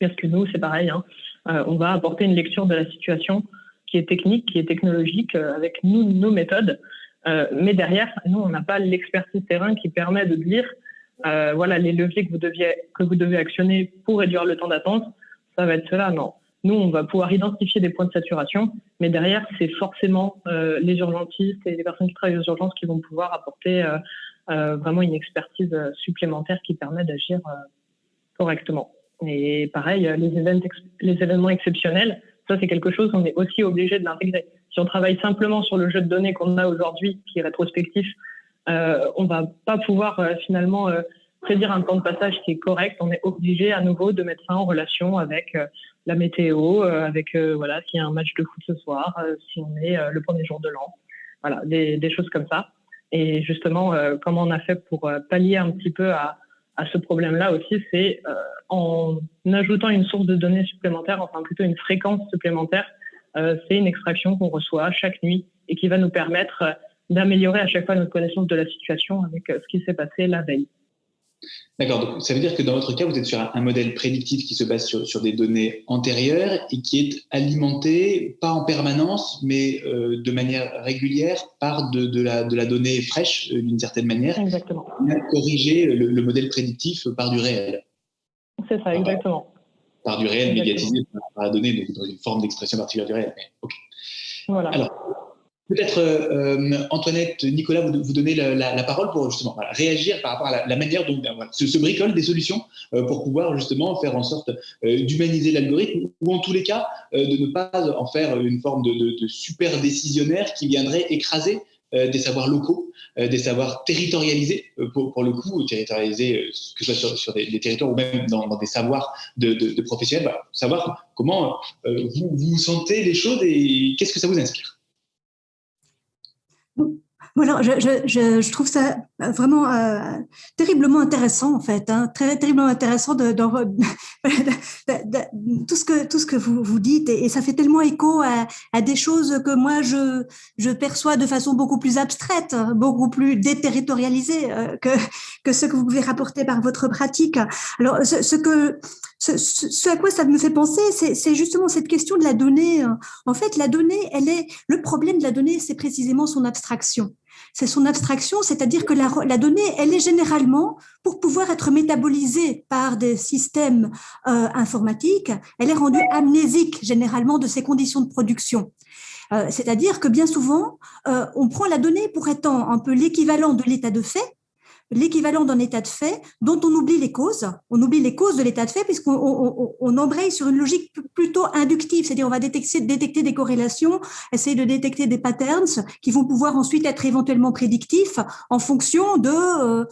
parce que nous c'est pareil, hein, on va apporter une lecture de la situation qui est technique, qui est technologique avec nous, nos méthodes, mais derrière nous on n'a pas l'expertise terrain qui permet de dire voilà les leviers que vous deviez que vous devez actionner pour réduire le temps d'attente, ça va être cela, non. Nous, on va pouvoir identifier des points de saturation, mais derrière, c'est forcément euh, les urgentistes et les personnes qui travaillent aux urgences qui vont pouvoir apporter euh, euh, vraiment une expertise supplémentaire qui permet d'agir correctement. Et pareil, les, les événements exceptionnels, ça c'est quelque chose qu'on est aussi obligé de l'intégrer. Si on travaille simplement sur le jeu de données qu'on a aujourd'hui, qui est rétrospectif, on va pas pouvoir finalement prédire un temps de passage qui est correct, on est obligé à nouveau de mettre ça en relation avec la météo, avec voilà s'il y a un match de foot ce soir, si on est le premier jour de l'an, voilà des, des, choses comme ça. Et justement, comment on a fait pour pallier un petit peu à, à ce problème-là aussi, c'est en ajoutant une source de données supplémentaire, enfin plutôt une fréquence supplémentaire, c'est une extraction qu'on reçoit chaque nuit et qui va nous permettre d'améliorer à chaque fois notre connaissance de la situation avec euh, ce qui s'est passé la veille. D'accord, donc ça veut dire que dans votre cas, vous êtes sur un, modèle prédictif qui se base sur, des données antérieures et qui est alimenté, pas en permanence, mais euh, de manière régulière par de, la, de la, donnée fraîche, euh, d'une certaine manière. Exactement. Corriger le, modèle prédictif par du réel. C'est ça, exactement. Par, du réel médiatisé par la donnée, donc dans une forme d'expression particulière du réel. Voilà. Alors, Peut-être, euh, Antoinette, Nicolas, vous, vous donnez la, parole pour justement réagir par rapport à la, manière dont ben, se, se, bricolent des solutions euh, pour pouvoir justement faire en sorte euh, d'humaniser l'algorithme ou en tous les cas de ne pas en faire une forme de, super décisionnaire qui viendrait écraser des savoirs locaux, des savoirs territorialisés, pour, le coup, territorialisés, que ce soit sur, des, territoires ou même dans, des savoirs de, professionnels, bah, savoir comment vous, vous sentez les choses et qu'est-ce que ça vous inspire? Mm-hmm. Voilà, je, je, je, trouve ça vraiment euh, terriblement intéressant en fait, hein, très terriblement intéressant <laughs> de, de, de, tout ce que tout ce que vous vous dites et, ça fait tellement écho à, à, des choses que moi je je perçois de façon beaucoup plus abstraite, beaucoup plus déterritorialisée euh, que que ce que vous pouvez rapporter par votre pratique. Alors ce, ce que ce, ce, à quoi ça me fait penser, c'est justement cette question de la donnée. En fait, la donnée, elle est le problème de la donnée, c'est précisément son abstraction c'est son abstraction, c'est-à-dire que la, donnée, elle est généralement, pour pouvoir être métabolisée par des systèmes euh, informatiques, elle est rendue amnésique généralement de ses conditions de production. Euh, c'est-à-dire que bien souvent, euh, on prend la donnée pour étant un peu l'équivalent de l'état de fait, l'équivalent d'un état de fait dont on oublie les causes. On oublie les causes de l'état de fait puisqu'on on, embraye sur une logique plutôt inductive, c'est-à-dire on va détecter, détecter des corrélations, essayer de détecter des patterns qui vont pouvoir ensuite être éventuellement prédictifs en fonction de, euh,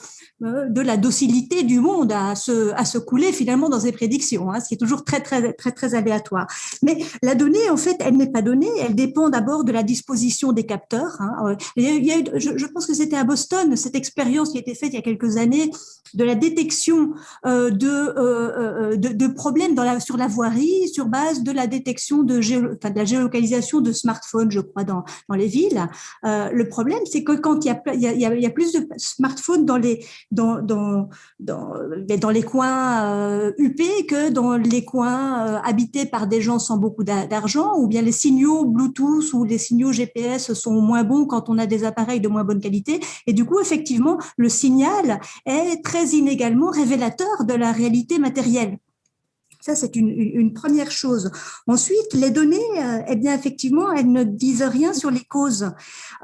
de la docilité du monde à se, à se couler finalement dans ses prédictions, hein, ce qui est toujours très, très, très, très aléatoire. Mais la donnée, en fait, elle n'est pas donnée, elle dépend d'abord de la disposition des capteurs. Hein. Il y a, je, je pense que c'était à Boston, cette expérience qui a été faite il y a quelques années de la détection euh, de, euh, euh, de, de, problèmes sur la voirie sur base de la détection de, de la géolocalisation de smartphones, je crois, dans, dans les villes. le problème, c'est que quand il y, a, il, y a, il y a plus de smartphones dans les, dans, dans, dans, dans les coins UP que dans les coins habités par des gens sans beaucoup d'argent, ou bien les signaux Bluetooth ou les signaux GPS sont moins bons quand on a des appareils de moins bonne qualité. Et du coup, effectivement, le signal est très inégalement révélateur de la réalité matérielle. Ça, c'est une, première chose. Ensuite, les données, euh, eh bien, effectivement, elles ne disent rien sur les causes.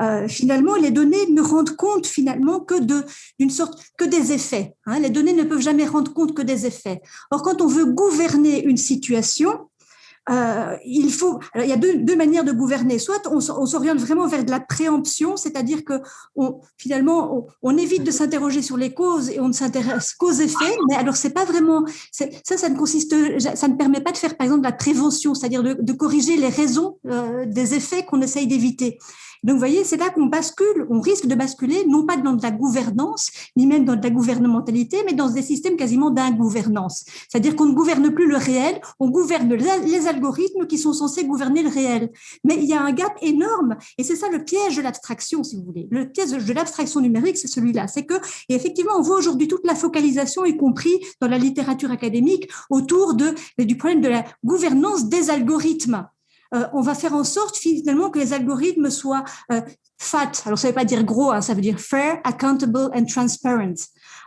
Euh, finalement, les données ne rendent compte finalement que d'une sorte, que des effets. Hein. Les données ne peuvent jamais rendre compte que des effets. Or, quand on veut gouverner une situation, euh, il faut. il y a deux, manières de gouverner. Soit on, s'oriente vraiment vers de la préemption, c'est-à-dire que on, finalement on, évite de s'interroger sur les causes et on ne s'intéresse qu'aux effets. Mais alors c'est pas vraiment ça. Ça ne consiste, ça ne permet pas de faire par exemple de la prévention, c'est-à-dire de, corriger les raisons euh, des effets qu'on essaye d'éviter. Donc, vous voyez, c'est là qu'on bascule, on risque de basculer, non pas dans de la gouvernance, ni même dans de la gouvernementalité, mais dans des systèmes quasiment d'ingouvernance. C'est-à-dire qu'on ne gouverne plus le réel, on gouverne les algorithmes qui sont censés gouverner le réel. Mais il y a un gap énorme, et c'est ça le piège de l'abstraction, si vous voulez. Le piège de l'abstraction numérique, c'est celui-là. C'est que, effectivement, on voit aujourd'hui toute la focalisation, y compris dans la littérature académique, autour du problème de la gouvernance des algorithmes. Euh, on va faire en sorte finalement que les algorithmes soient euh, fat. Alors ça ne veut pas dire gros, hein, ça veut dire fair, accountable and transparent.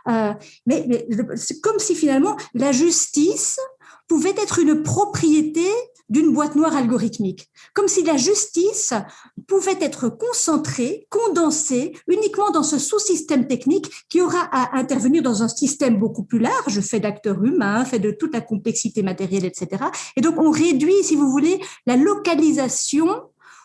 Euh, mais, mais c'est comme si finalement la justice pouvait être une propriété d'une boîte noire algorithmique, comme si la justice pouvait être concentrée, condensée uniquement dans ce sous-système technique qui aura à intervenir dans un système beaucoup plus large, fait d'acteurs humains, fait de toute la complexité matérielle, etc. Et donc on réduit, si vous voulez, la localisation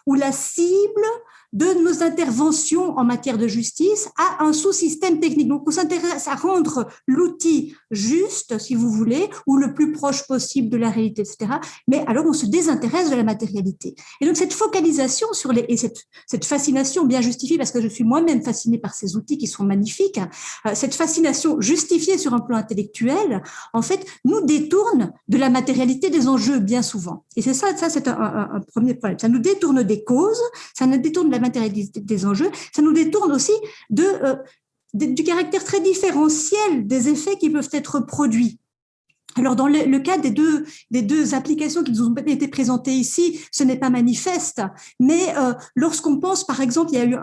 ou la cible de nos interventions en matière de justice à un sous-système technique. Donc, on s'intéresse à rendre l'outil juste, si vous voulez, ou le plus proche possible de la réalité, etc. Mais alors, on se désintéresse de la matérialité. Et donc, cette focalisation sur les, et cette, cette fascination bien justifiée, parce que je suis moi-même fascinée par ces outils qui sont magnifiques, euh, cette fascination justifiée sur un plan intellectuel, en fait, nous détourne de la matérialité des enjeux bien souvent. Et c'est ça, ça c'est un, un, premier problème. Ça nous détourne des causes, ça nous détourne de la matérialité des enjeux, ça nous détourne aussi euh, du caractère très différentiel des effets qui peuvent être produits. Alors, dans le, cas des deux, des deux applications qui nous ont été présentées ici, ce n'est pas manifeste, mais euh, lorsqu'on pense, par exemple, il y a eu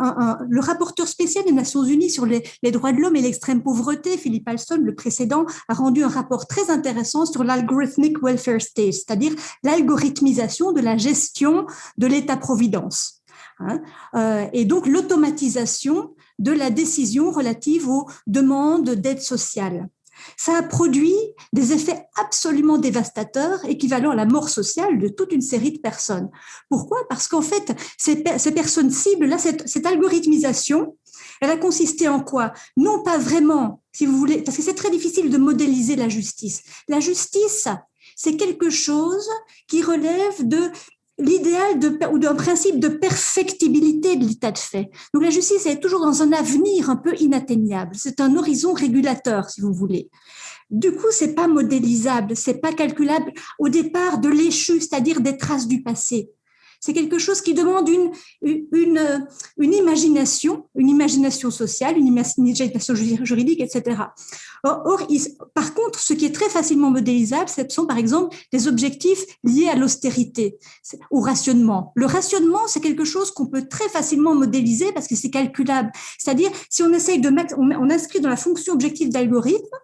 le rapporteur spécial des Nations Unies sur les, les droits de l'homme et l'extrême pauvreté, Philippe Alston, le précédent, a rendu un rapport très intéressant sur l'algorithmic welfare state, c'est-à-dire l'algorithmisation de la gestion de l'État-providence. Hein. Euh, et donc l'automatisation de la décision relative aux demandes d'aide sociale. Ça a produit des effets absolument dévastateurs, équivalents à la mort sociale de toute une série de personnes. Pourquoi? Parce qu'en fait, ces, personnes cibles, là, cette, cette algorithmisation, elle a consisté en quoi? Non pas vraiment, si vous voulez, parce que c'est très difficile de modéliser la justice. La justice, c'est quelque chose qui relève de l'idéal ou d'un principe de perfectibilité de l'état de fait. Donc la justice est toujours dans un avenir un peu inatteignable. C'est un horizon régulateur, si vous voulez. Du coup, c'est pas modélisable, c'est pas calculable au départ de l'échu, c'est-à-dire des traces du passé. C'est quelque chose qui demande une, une, une, imagination, une imagination sociale, une imagination juridique, etc. Or, par contre, ce qui est très facilement modélisable, ce sont par exemple des objectifs liés à l'austérité, au rationnement. Le rationnement, c'est quelque chose qu'on peut très facilement modéliser parce que c'est calculable. C'est-à-dire, si on essaye de mettre, on inscrit dans la fonction objective d'algorithme,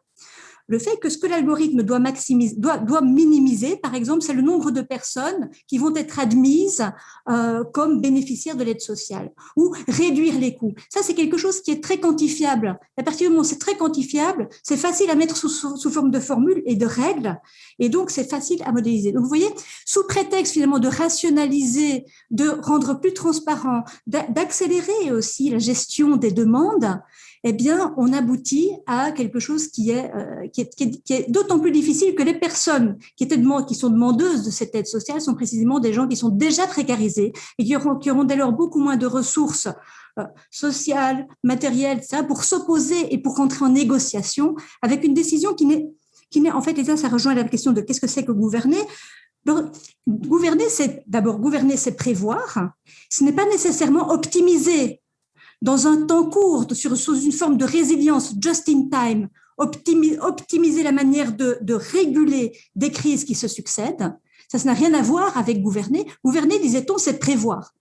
le fait que ce que l'algorithme doit, maximiser, doit, doit minimiser, par exemple, c'est le nombre de personnes qui vont être admises euh, comme bénéficiaires de l'aide sociale ou réduire les coûts. Ça, c'est quelque chose qui est très quantifiable. À partir du moment où c'est très quantifiable, c'est facile à mettre sous, sous, forme de formules et de règles, et donc c'est facile à modéliser. Donc, vous voyez, sous prétexte finalement de rationaliser, de rendre plus transparent, d'accélérer aussi la gestion des demandes, eh bien, on aboutit à quelque chose qui est, euh, est, qui est, d'autant plus difficile que les personnes qui, étaient qui sont demandeuses de cette aide sociale sont précisément des gens qui sont déjà précarisés et qui auront, qui auront dès lors beaucoup moins de ressources euh, sociales, matérielles, ça, pour s'opposer et pour rentrer en négociation avec une décision qui n'est, qui n'est en fait, et ça, ça rejoint la question de qu'est-ce que c'est que gouverner. gouverner, c'est d'abord gouverner, c'est prévoir. Ce n'est pas nécessairement optimiser dans un temps court, sur, sous une forme de résilience just in time, optimiser la manière de, de, réguler des crises qui se succèdent. Ça, ça n'a rien à voir avec gouverner. Gouverner, disait-on, c'est prévoir.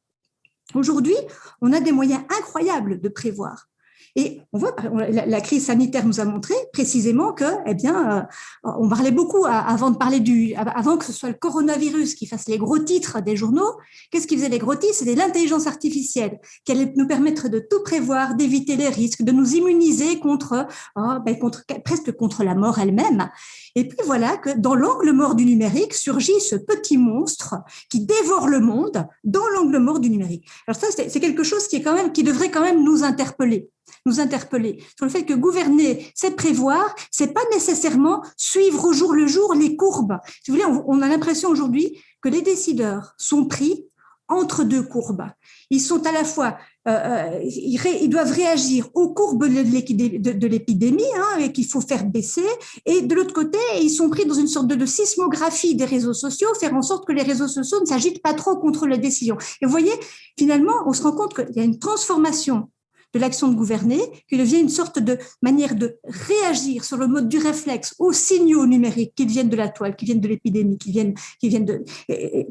Aujourd'hui, on a des moyens incroyables de prévoir. Et on voit, la, crise sanitaire nous a montré précisément que, eh bien, euh, on parlait beaucoup avant de parler du, avant que ce soit le coronavirus qui fasse les gros titres des journaux. Qu'est-ce qui faisait les gros titres? C'était l'intelligence artificielle qui allait nous permettre de tout prévoir, d'éviter les risques, de nous immuniser contre, oh, ben, contre presque contre la mort elle-même. Et puis voilà que dans l'angle mort du numérique surgit ce petit monstre qui dévore le monde dans l'angle mort du numérique. Alors ça, c'est quelque chose qui est quand même, qui devrait quand même nous interpeller nous interpeller sur le fait que gouverner, c'est prévoir, c'est pas nécessairement suivre au jour le jour les courbes. Si vous voulez, on a l'impression aujourd'hui que les décideurs sont pris entre deux courbes. Ils sont à la fois euh, euh ils, doivent réagir aux courbes de l'épidémie hein, qu'il faut faire baisser. Et de l'autre côté, ils sont pris dans une sorte de, de, sismographie des réseaux sociaux, faire en sorte que les réseaux sociaux ne s'agitent pas trop contre les décisions. Et vous voyez, finalement, on se rend compte qu'il y a une transformation de l'action de gouverner, qui devient une sorte de manière de réagir sur le mode du réflexe aux signaux numériques qui viennent de la toile, qui viennent de l'épidémie, qui viennent, qui viennent de,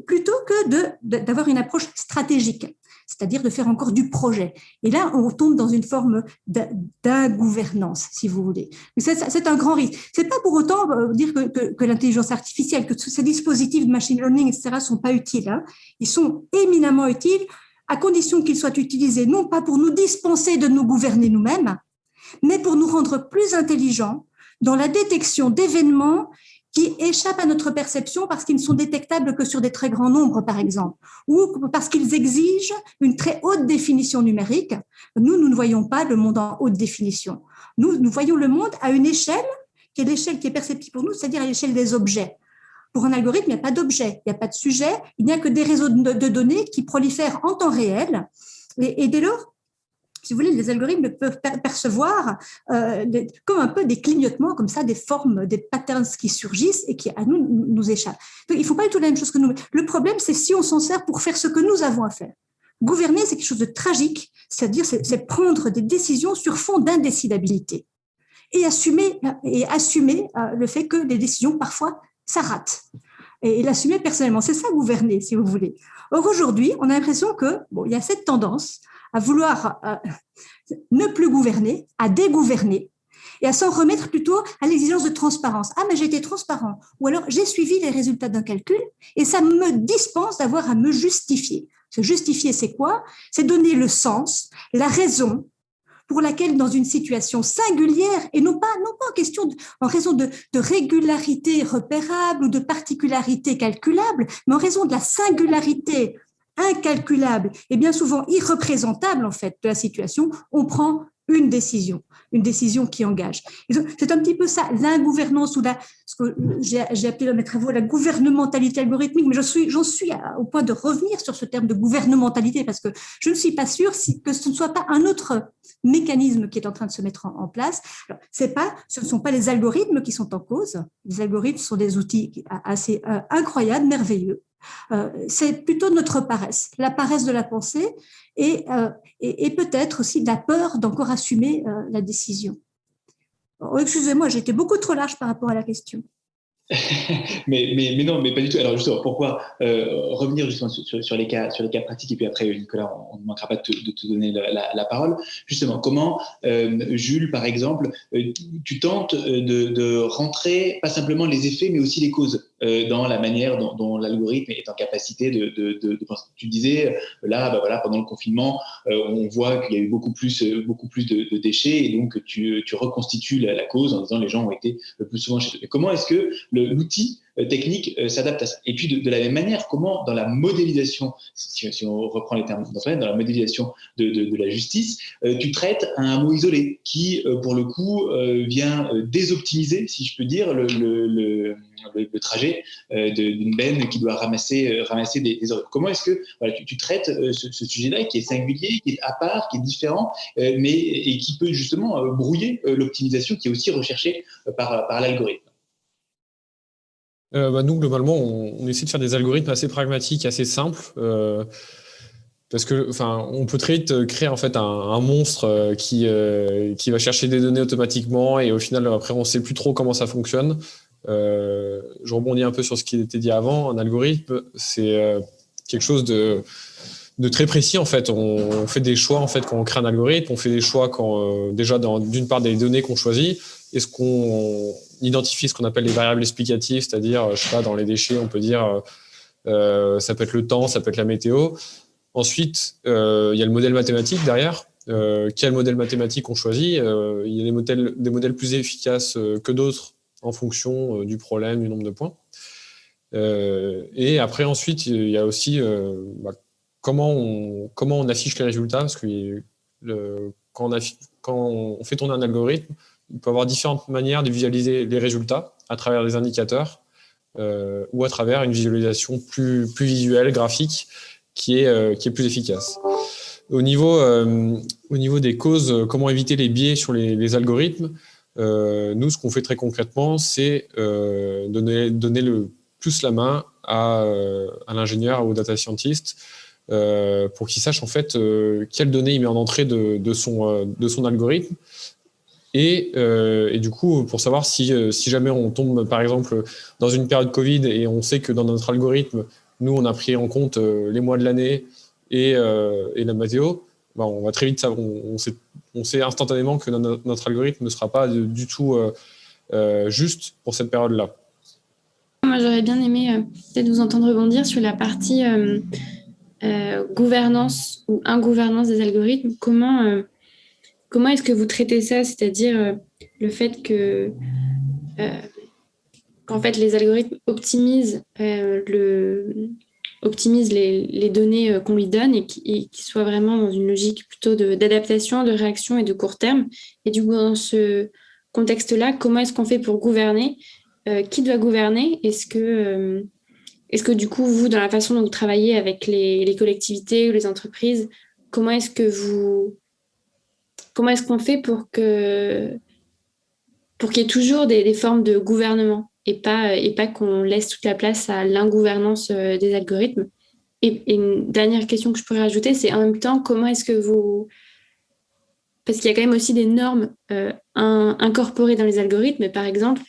plutôt que d'avoir une approche stratégique c'est-à-dire de faire encore du projet. Et là, on tombe dans une forme d'ingouvernance, si vous voulez. C'est un grand risque. C'est pas pour autant euh, dire que, que, l'intelligence artificielle, que ces dispositifs de machine learning, etc., sont pas utiles. Hein. Ils sont éminemment utiles à condition qu'ils soient utilisés non pas pour nous dispenser de nous gouverner nous-mêmes, mais pour nous rendre plus intelligents dans la détection d'événements qui échappent à notre perception parce qu'ils ne sont détectables que sur des très grands nombres, par exemple, ou parce qu'ils exigent une très haute définition numérique. Nous, nous ne voyons pas le monde en haute définition. Nous, nous voyons le monde à une échelle qui est l'échelle qui est perceptible pour nous, c'est-à-dire à, l'échelle des objets. Pour un algorithme, il n'y a pas d'objet, il n'y a pas de sujet, il n'y a que des réseaux de, données qui prolifèrent en temps réel. Et, dès lors, si vous voulez, les algorithmes peuvent percevoir euh, comme un peu des clignotements, comme ça, des formes, des patterns qui surgissent et qui à nous nous échappent. Donc, il ne faut pas du tout la même chose que nous. Le problème, c'est si on s'en sert pour faire ce que nous avons à faire. Gouverner, c'est quelque chose de tragique, c'est-à-dire c'est prendre des décisions sur fond d'indécidabilité et assumer, et assumer euh, le fait que les décisions, parfois, ça rate. Et, l'assumer personnellement, c'est ça gouverner, si vous voulez. Or, aujourd'hui, on a l'impression que bon, y a cette tendance à vouloir euh, ne plus gouverner, à dégouverner, et à s'en remettre plutôt à l'exigence de transparence. Ah, mais j'ai été transparent. Ou alors, j'ai suivi les résultats d'un calcul et ça me dispense d'avoir à me justifier. Se justifier, c'est quoi? C'est donner le sens, la raison pour laquelle, dans une situation singulière, et non pas, non pas en raison de, de régularité repérable ou de particularité calculable, mais en raison de la singularité incalculable et bien souvent irreprésentable en fait de la situation, on prend une décision, une décision qui engage. C'est un petit peu ça, l'ingouvernance ou la, ce que j'ai appelé dans mes travaux la gouvernementalité algorithmique, mais j'en suis, suis au point de revenir sur ce terme de gouvernementalité parce que je ne suis pas sûre que ce ne soit pas un autre mécanisme qui est en train de se mettre en, place. ce ne sont pas les algorithmes qui sont en cause. Les algorithmes sont des outils assez euh, incroyables, merveilleux, c'est plutôt notre paresse, la paresse de la pensée et, euh, peut-être aussi la peur d'encore assumer euh, la décision. Oh, excusez-moi, été beaucoup trop large par rapport à la question. <laughs> mais, non, mais pas du tout. Alors justement, pourquoi revenir justement sur, les cas, sur les cas pratiques et puis après, Nicolas, on ne manquera pas de te, donner la, parole. Justement, comment, Jules, par exemple, tu tentes de, rentrer pas simplement les effets, mais aussi les causes? Euh, dans la manière dont, l'algorithme est en capacité de, de, de, Tu disais, là, bah voilà, pendant le confinement, euh, on voit qu'il y a eu beaucoup plus, euh, beaucoup plus de, déchets et donc tu, tu reconstitues la, cause en disant les gens ont été le plus souvent chez eux. comment est-ce que l'outil technique s'adapte à ça. Et puis de, la même manière, comment dans la modélisation, si, si on reprend les termes dans la modélisation de, la justice, tu traites un mot isolé qui, pour le coup, vient désoptimiser, si je peux dire, le, le le, trajet euh, d'une benne qui doit ramasser, euh, ramasser des, des Comment est-ce que voilà, tu, traites euh, ce, sujet-là qui est singulier, qui est à part, qui est différent, mais et qui peut justement brouiller l'optimisation qui est aussi recherchée par, par l'algorithme? Bah, nous, globalement, on, essaie de faire des algorithmes assez pragmatiques, assez simples. parce que, enfin, on peut très vite créer en fait un, monstre qui, qui va chercher des données automatiquement et au final, après, on ne sait plus trop comment ça fonctionne. Euh, je rebondis un peu sur ce qui était dit avant. Un algorithme, c'est euh, quelque chose de, de, très précis en fait. On, fait des choix en fait quand on crée un algorithme. On fait des choix quand euh, déjà d'une part des données qu'on choisit. Est-ce qu'on identifie ce qu'on appelle les variables explicatives, c'est-à-dire, je sais pas, dans les déchets, on peut dire ça peut être le temps, ça peut être la météo. Ensuite, il y a le modèle mathématique derrière. quel modèle mathématique on choisit Il y a des modèles, des modèles plus efficaces que d'autres en fonction euh, du problème, du nombre de points. Euh, et après, ensuite, il y a aussi euh, bah, comment, on, comment on affiche les résultats, parce que quand, on fait tourner un algorithme, il peut y avoir différentes manières de visualiser les résultats à travers des indicateurs ou à travers une visualisation plus, plus visuelle, graphique, qui est, qui est plus efficace. Au niveau, au niveau des causes, comment éviter les biais sur les, algorithmes, euh, nous, ce qu'on fait très concrètement, c'est euh, donner, donner le plus la main à, euh, à l'ingénieur, au data scientist, pour qu'il sache en fait quelles données il met en entrée de, de son, de son algorithme. Et, et, du coup, pour savoir si, si jamais on tombe, par exemple, dans une période Covid et on sait que dans notre algorithme, nous, on a pris en compte les mois de l'année et, la météo, bah, on va très vite savoir, on, sait, instantanément que notre, algorithme ne sera pas du tout euh, euh, juste pour cette période-là. Moi, j'aurais bien aimé euh, peut-être vous entendre rebondir sur la partie gouvernance ou ingouvernance des algorithmes. Comment, comment est-ce que vous traitez ça C'est-à-dire le fait que fait les algorithmes optimisent, optimisent les, données qu'on lui donne et qu'ils soient vraiment dans une logique plutôt d'adaptation, de, réaction et de court terme? Et du coup, dans ce contexte-là, comment est-ce qu'on fait pour gouverner? Qui doit gouverner? Est-ce que est-ce que du coup, vous, dans la façon dont vous travaillez avec les, collectivités ou les entreprises, comment est-ce que vous, comment est-ce qu'on fait pour que pour qu'il y ait toujours des, formes de gouvernement et pas qu'on laisse toute la place à l'ingouvernance euh, des algorithmes? Et, une dernière question que je pourrais rajouter, c'est en même temps comment est-ce que vous parce qu'il y a quand même aussi des normes euh, incorporées dans les algorithmes, par exemple,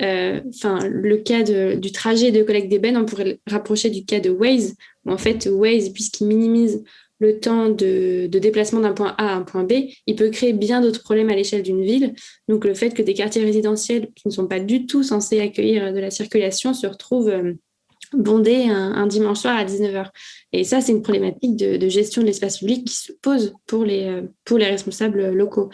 euh, le cas du trajet de collecte d'ébène, on pourrait le rapprocher du cas de Waze, où en fait, Waze, puisqu'il minimise le temps de, déplacement d'un point A à un point B, il peut créer bien d'autres problèmes à l'échelle d'une ville. Donc, le fait que des quartiers résidentiels qui ne sont pas du tout censés accueillir de la circulation se retrouvent euh, bondés un, dimanche soir à 19h. Et ça, c'est une problématique de, gestion de l'espace public qui se pose pour les, euh, responsables locaux.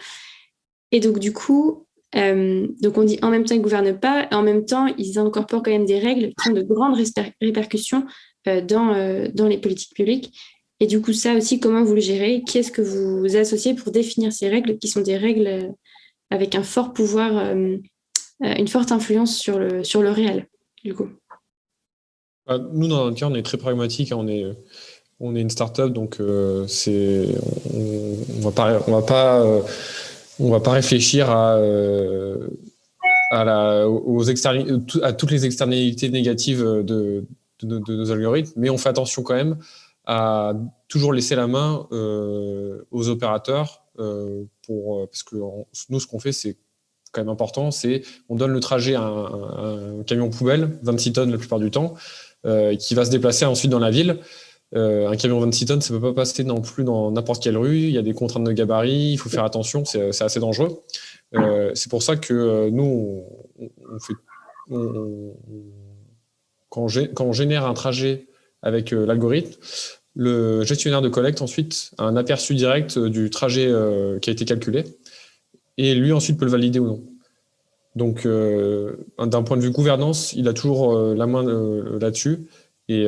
Et donc, du coup, euh, donc on dit en même temps ils ne gouvernent pas, en même temps ils incorporent quand même des règles qui ont de grandes répercussions euh, dans, euh, dans les politiques publiques. Et du coup, ça aussi, comment vous le gérez? Qui est-ce que vous associez pour définir ces règles qui sont des règles avec un fort pouvoir, une forte influence sur le, sur le réel, du coup? Bah, Nous, dans notre cas, on est très pragmatique. Hein. on est, on est une start-up, donc on va. On va pas on va pas réfléchir à, euh, à, la, aux à toutes les externalités négatives de, nos algorithmes, mais on fait attention quand même à toujours laisser la main euh, aux opérateurs euh, pour, parce que nous, ce qu'on fait, c'est quand même important, c'est on donne le trajet à un, camion poubelle, 26 tonnes la plupart du temps, qui va se déplacer ensuite dans la ville. Euh, un camion 26 tonnes, ça ne peut pas passer non plus dans n'importe quelle rue. Il y a des contraintes de gabarit, il faut faire attention, c'est assez dangereux. Euh, c'est pour ça que euh, nous, on, fait, quand, on, génère un trajet avec l'algorithme, le gestionnaire de collecte ensuite a un aperçu direct du trajet qui a été calculé et lui ensuite peut le valider ou non. Donc, d'un point de vue gouvernance, il a toujours la main là-dessus et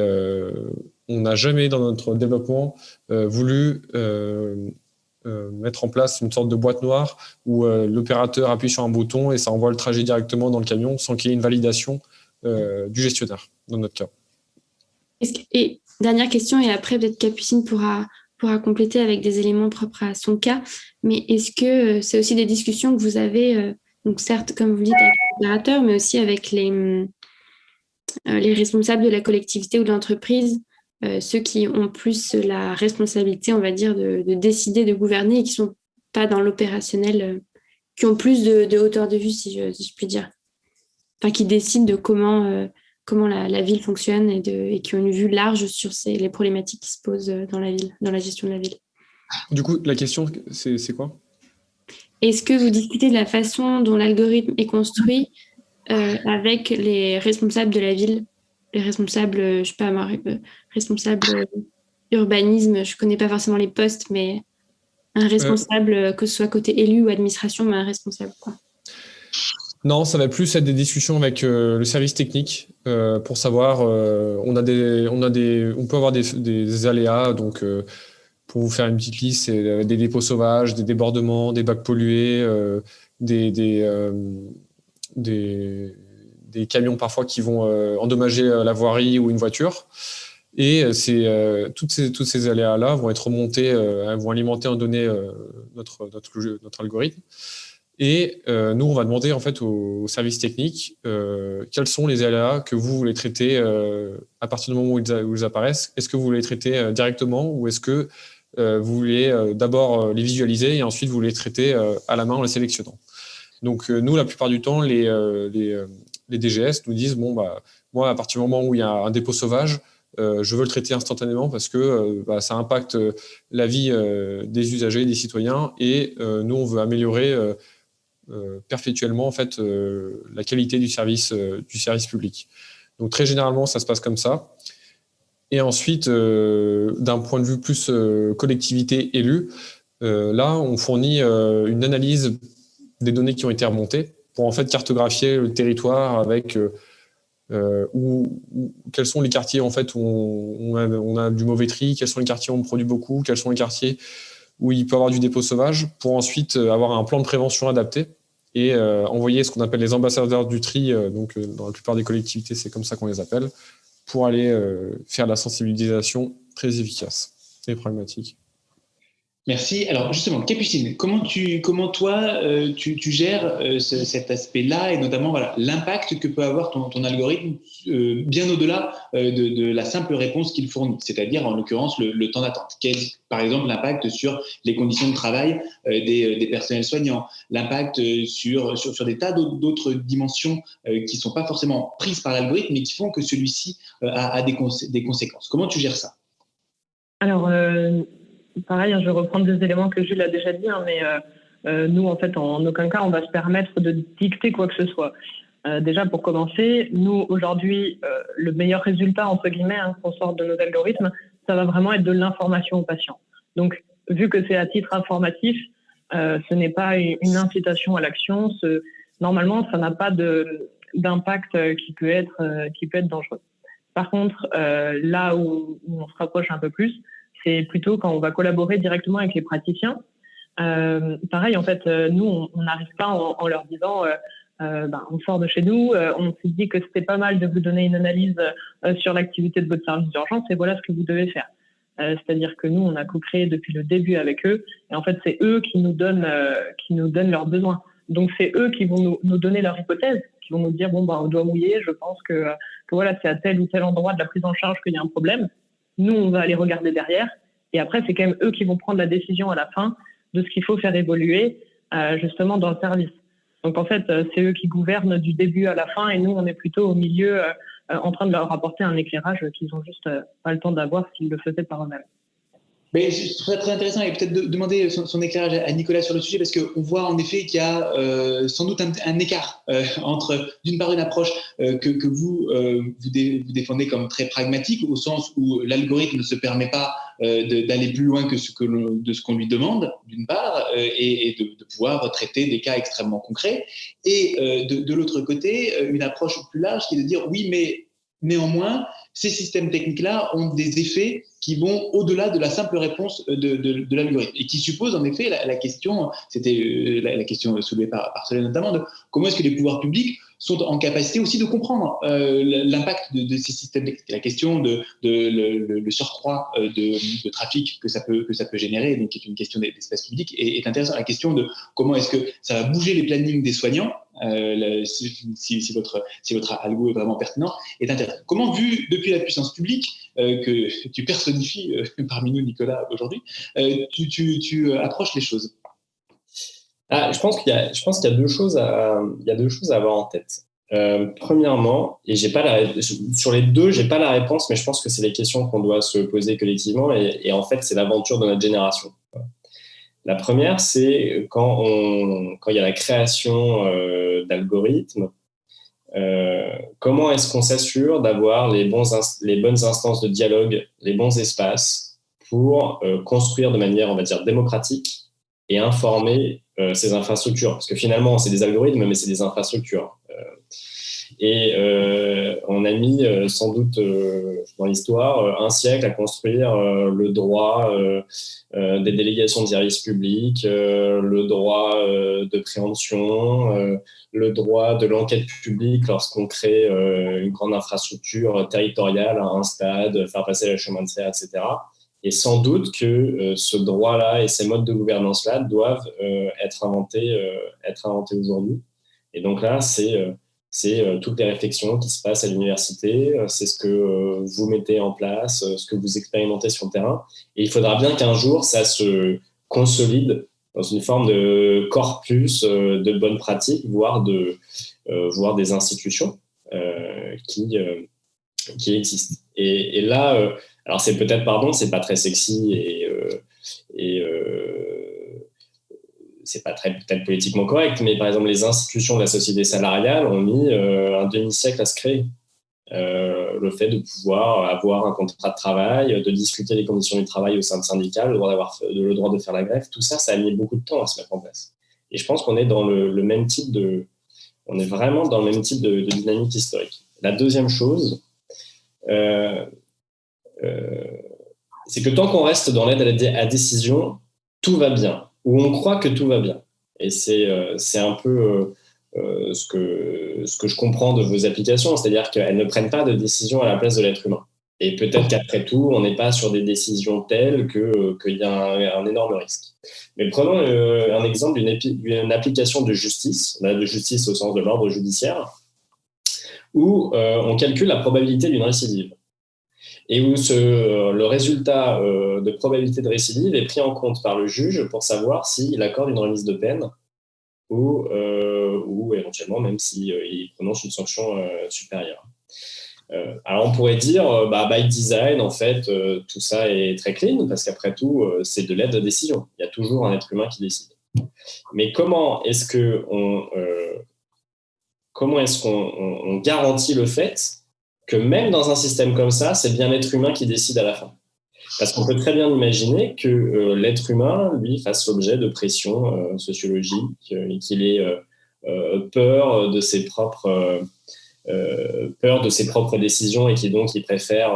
on n'a jamais dans notre développement euh, voulu euh, euh, mettre en place une sorte de boîte noire où l'opérateur appuie sur un bouton et ça envoie le trajet directement dans le camion sans qu'il y ait une validation du gestionnaire, dans notre cas. Et dernière question, et après peut-être Capucine pourra, pourra compléter avec des éléments propres à son cas, mais est-ce que c'est aussi des discussions que vous avez, donc certes, comme vous dites, avec l'opérateur, mais aussi avec les, les responsables de la collectivité ou de l'entreprise euh, ceux qui ont plus la responsabilité, on va dire, de, décider, de gouverner et qui ne sont pas dans l'opérationnel, euh, qui ont plus de, hauteur de vue, si je, puis dire. Enfin, qui décident de comment, euh, comment la, ville fonctionne et, de, et, qui ont une vue large sur ces, les problématiques qui se posent dans la ville, dans la gestion de la ville. Du coup, la question, c'est quoi? Est-ce que vous discutez de la façon dont l'algorithme est construit avec les responsables de la ville? Les responsables, je sais pas, euh, responsable euh, urbanisme, je connais pas forcément les postes, mais un responsable, euh, que ce soit côté élu ou administration, mais un responsable. Quoi. Non, ça va plus être des discussions avec le service technique pour savoir. on a des, on a des, on peut avoir des, aléas. Donc, pour vous faire une petite liste, c'est des dépôts sauvages, des débordements, des bacs pollués, des, des, des camions parfois qui vont euh, endommager euh, la voirie ou une voiture. Et euh, toutes ces, toutes ces aléas-là vont être remontés, vont alimenter en données notre, notre, notre, algorithme. Et nous, on va demander en fait aux, services techniques quels sont les aléas que vous voulez traiter à partir du moment où ils, apparaissent. Est-ce que vous voulez les traiter directement ou est-ce que vous voulez d'abord les visualiser et ensuite vous les traiter à la main en les sélectionnant? Donc nous, la plupart du temps, les, les, les DGS nous disent, bon, bah, moi, à partir du moment où il y a un dépôt sauvage, euh, je veux le traiter instantanément parce que euh, bah, ça impacte euh, la vie des usagers, des citoyens, et nous, on veut améliorer perpétuellement en fait, la qualité du service, du service public. Donc très généralement, ça se passe comme ça. Et ensuite, d'un point de vue plus collectivité élue, là, on fournit une analyse des données qui ont été remontées pour en fait cartographier le territoire avec euh, où, quels sont les quartiers en fait où on, a, on, a, du mauvais tri, quels sont les quartiers où on produit beaucoup, quels sont les quartiers où il peut avoir du dépôt sauvage, pour ensuite avoir un plan de prévention adapté et envoyer ce qu'on appelle les ambassadeurs du tri. donc, dans la plupart des collectivités, c'est comme ça qu'on les appelle, pour aller faire la sensibilisation très efficace et pragmatique. Merci. Alors justement, Capucine, comment, toi, euh, tu, gères euh, cet aspect-là et notamment l'impact que peut avoir ton, algorithme euh, bien au-delà de, la simple réponse qu'il fournit, c'est-à-dire en l'occurrence le, temps d'attente. Quel par exemple l'impact sur les conditions de travail des, personnels soignants, l'impact sur, sur, sur, des tas d'autres dimensions qui ne sont pas forcément prises par l'algorithme mais qui font que celui-ci a, a des, des, conséquences. Comment tu gères ça? Alors pareil, hein, je vais reprendre des éléments que Jules a déjà dit, hein, mais euh, euh, nous, en fait, en aucun cas, on va se permettre de dicter quoi que ce soit. Euh, déjà, pour commencer, nous, aujourd'hui, le meilleur résultat, entre guillemets, hein, qu'on sort de nos algorithmes, ça va vraiment être de l'information aux patients. Donc, vu que c'est à titre informatif, ce n'est pas une incitation à l'action. Normalement, ça n'a pas d'impact qui peut être qui peut être dangereux. Par contre, là où, on se rapproche un peu plus, c'est plutôt quand on va collaborer directement avec les praticiens. Euh, pareil, en fait, euh, nous, on n'arrive pas en, leur disant, euh, ben, on sort de chez nous, on s'est dit que c'était pas mal de vous donner une analyse sur l'activité de votre service d'urgence et voilà ce que vous devez faire. C'est-à-dire que nous, on a co-créé depuis le début avec eux et en fait, c'est eux qui nous donnent, qui nous donnent leurs besoins. Donc, c'est eux qui vont nous, donner leur hypothèse, qui vont nous dire, bon, ben, on doit mouiller, je pense que, que voilà, c'est à tel ou tel endroit de la prise en charge qu'il y a un problème. Nous, on va aller regarder derrière. Et après, c'est quand même eux qui vont prendre la décision à la fin de ce qu'il faut faire évoluer euh, justement dans le service. Donc en fait, euh, c'est eux qui gouvernent du début à la fin et nous, on est plutôt au milieu euh, en train de leur apporter un éclairage qu'ils n'ont juste pas le temps d'avoir s'ils le faisaient par eux-mêmes. Mais ce serait très intéressant et peut-être de demander son, éclairage à Nicolas sur le sujet parce qu'on voit en effet qu'il y a euh, sans doute un, écart euh, entre d'une part une approche euh, que, que, vous, vous, défendez comme très pragmatique au sens où l'algorithme ne se permet pas d'aller plus loin que ce que de ce qu'on lui demande d'une part et, et de, de, pouvoir traiter des cas extrêmement concrets et de, de l'autre côté une approche plus large qui est de dire oui mais néanmoins ces systèmes techniques-là ont des effets qui vont au-delà de la simple réponse de, l'algorithme et qui suppose en effet la, question, c'était euh, la, question soulevée par, par notamment, de comment est-ce que les pouvoirs publics sont en capacité aussi de comprendre euh, l'impact de, ces systèmes techniques. La question de, le, surcroît euh, de, trafic que ça peut que ça peut générer, donc qui est une question d'espace public, est, est intéressante. La question de comment est-ce que ça va bouger les plannings des soignants euh, si, votre, si algo est vraiment pertinent, est intéressant. Comment, vu depuis la puissance publique, euh, que <laughs> tu personnifies euh, <laughs> parmi nous, Nicolas, aujourd'hui, tu, approches les choses? Ah, je pense qu'il y, a, deux choses à, avoir en tête. premièrement, et j'ai pas sur les deux, j'ai pas la réponse, mais je pense que c'est les questions qu'on doit se poser collectivement, et en fait, c'est l'aventure de notre génération. La première, c'est quand, il y a la création euh, d'algorithmes, euh, comment est-ce qu'on s'assure d'avoir les, les bonnes instances de dialogue, les bons espaces pour euh, construire de manière, on va dire, démocratique et informer ces infrastructures? Parce que finalement, c'est des algorithmes, mais c'est des infrastructures. Et euh, on a mis euh, sans doute euh, dans l'histoire un siècle à construire le droit des délégations de services publics, le droit de préemption, le droit de l'enquête publique lorsqu'on crée une grande infrastructure territoriale, un stade, faire passer le chemin de fer, etc. Et sans doute que ce droit-là et ces modes de gouvernance-là doivent être inventés, être inventés aujourd'hui. Et donc là, c'est c'est euh, toutes les réflexions qui se passent à l'université, euh, c'est ce que euh, vous mettez en place, ce que vous expérimentez sur le terrain. Et il faudra bien qu'un jour, ça se consolide dans une forme de corpus de bonnes pratiques, voire, de, voire des institutions qui, existent. Et, là, alors c'est peut-être, pardon, c'est pas très sexy et c'est pas très peut-être politiquement correct, mais par exemple, les institutions de la société salariale ont mis euh, un demi-siècle à se créer. Euh, le fait de pouvoir avoir un contrat de travail, de discuter des conditions du travail au sein de syndicats, le droit, le droit de faire la grève, tout ça, ça a mis beaucoup de temps à se mettre en place. Et je pense qu'on est dans le, même type de, on est vraiment dans le même type de, dynamique historique. la deuxième chose, euh, c'est que tant qu'on reste dans l'aide à la décision, tout va bien, ou on croit que tout va bien. Et c'est un peu ce, que, ce que je comprends de vos applications, c'est-à-dire qu'elles ne prennent pas de décision à la place de l'être humain. Et peut-être qu'après tout, on n'est pas sur des décisions telles qu'il y a un, énorme risque. Mais prenons un exemple d'une application de justice, de justice au sens de l'ordre judiciaire, où euh, on calcule la probabilité d'une récidive et où euh, le résultat euh, de probabilité de récidive est pris en compte par le juge pour savoir s'il accorde une remise de peine ou, ou éventuellement même s'il prononce une sanction supérieure. alors on pourrait dire, bah, by design, en fait, tout ça est très clean, parce qu'après tout, c'est de l'aide de décision. Il y a toujours un être humain qui décide. Mais comment est-ce qu'on comment est-ce qu'on garantit le fait même dans un système comme ça, c'est bien l'être humain qui décide à la fin Parce qu'on peut très bien imaginer que euh, l'être humain, lui, fasse l'objet de pression euh, sociologique euh, et qu'il ait peur de ses propres peur de ses décisions et il préfère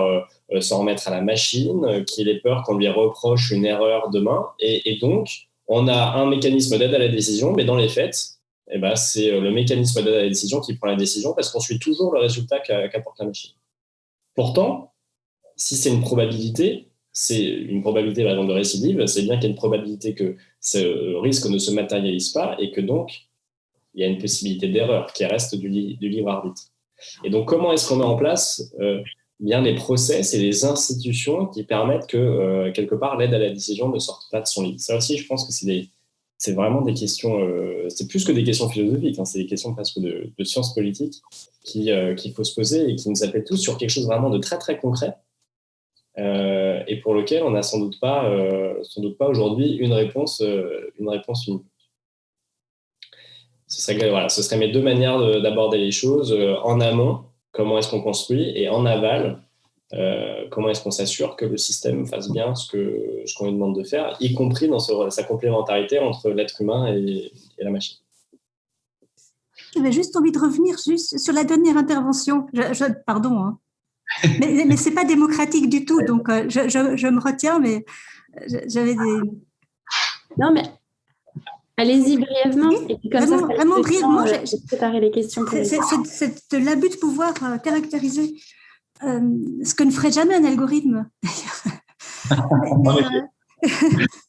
s'en remettre à la machine, qu'il ait peur qu'on lui reproche une erreur demain. Et donc, on a un mécanisme d'aide à la décision, mais dans les faits, eh ben, c'est euh, le mécanisme de la décision qui prend la décision parce qu'on suit toujours le résultat qu'apporte la machine. Pourtant, si c'est une probabilité, c'est une probabilité par de récidive, c'est bien qu'il y a une probabilité que ce risque ne se matérialise pas et que donc il y a une possibilité d'erreur qui reste du, libre arbitre. Et donc comment est-ce qu'on met en place euh, bien les process et les institutions qui permettent que euh, quelque part l'aide à la décision ne sorte pas de son lit? Ça aussi, je pense que c'est des, c'est vraiment des questions, euh, c'est plus que des questions philosophiques, hein, c'est des questions presque de, de sciences politiques euh, qu'il faut se poser et qui nous appellent tous sur quelque chose vraiment de très très concret euh, et pour lequel on n'a sans doute pas, pas aujourd'hui une réponse, une réponse unique. Voilà, ce serait mes deux manières d'aborder les choses. en amont, comment est-ce qu'on construit, et en aval, euh, comment est-ce qu'on s'assure que le système fasse bien ce qu'on ce qu'on lui demande de faire, y compris dans sa complémentarité entre l'être humain et, la machine. J'avais juste envie de revenir juste sur la dernière intervention. Je, pardon, hein. <laughs> mais, mais ce n'est pas démocratique du tout, donc euh, je, je, me retiens, mais j'avais des... Non, mais Allez-y brièvement. Et comme vraiment, ça, vraiment brièvement, euh, j'ai préparé les questions. C'est l'abus de pouvoir caractériser euh, ce que ne ferait jamais un algorithme, <laughs> <laughs>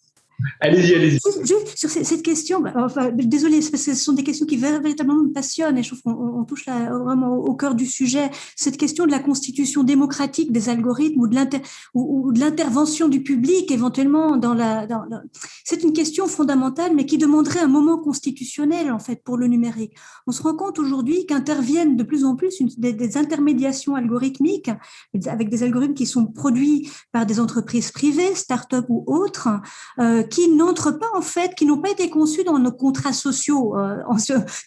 Allez-y, allez-y. Sur cette question, bah, enfin, désolé, ce sont des questions qui véritablement me passionnent et je trouve qu'on touche vraiment au cœur du sujet. Cette question de la constitution démocratique des algorithmes ou de l'intervention du public éventuellement dans la. C'est une question fondamentale, mais qui demanderait un moment constitutionnel en fait pour le numérique. On se rend compte aujourd'hui qu'interviennent de plus en plus des, intermédiations algorithmiques avec des algorithmes qui sont produits par des entreprises privées, start-up ou autres. Euh, qui n'entrent pas en fait, qui n'ont pas été conçus dans nos contrats sociaux euh,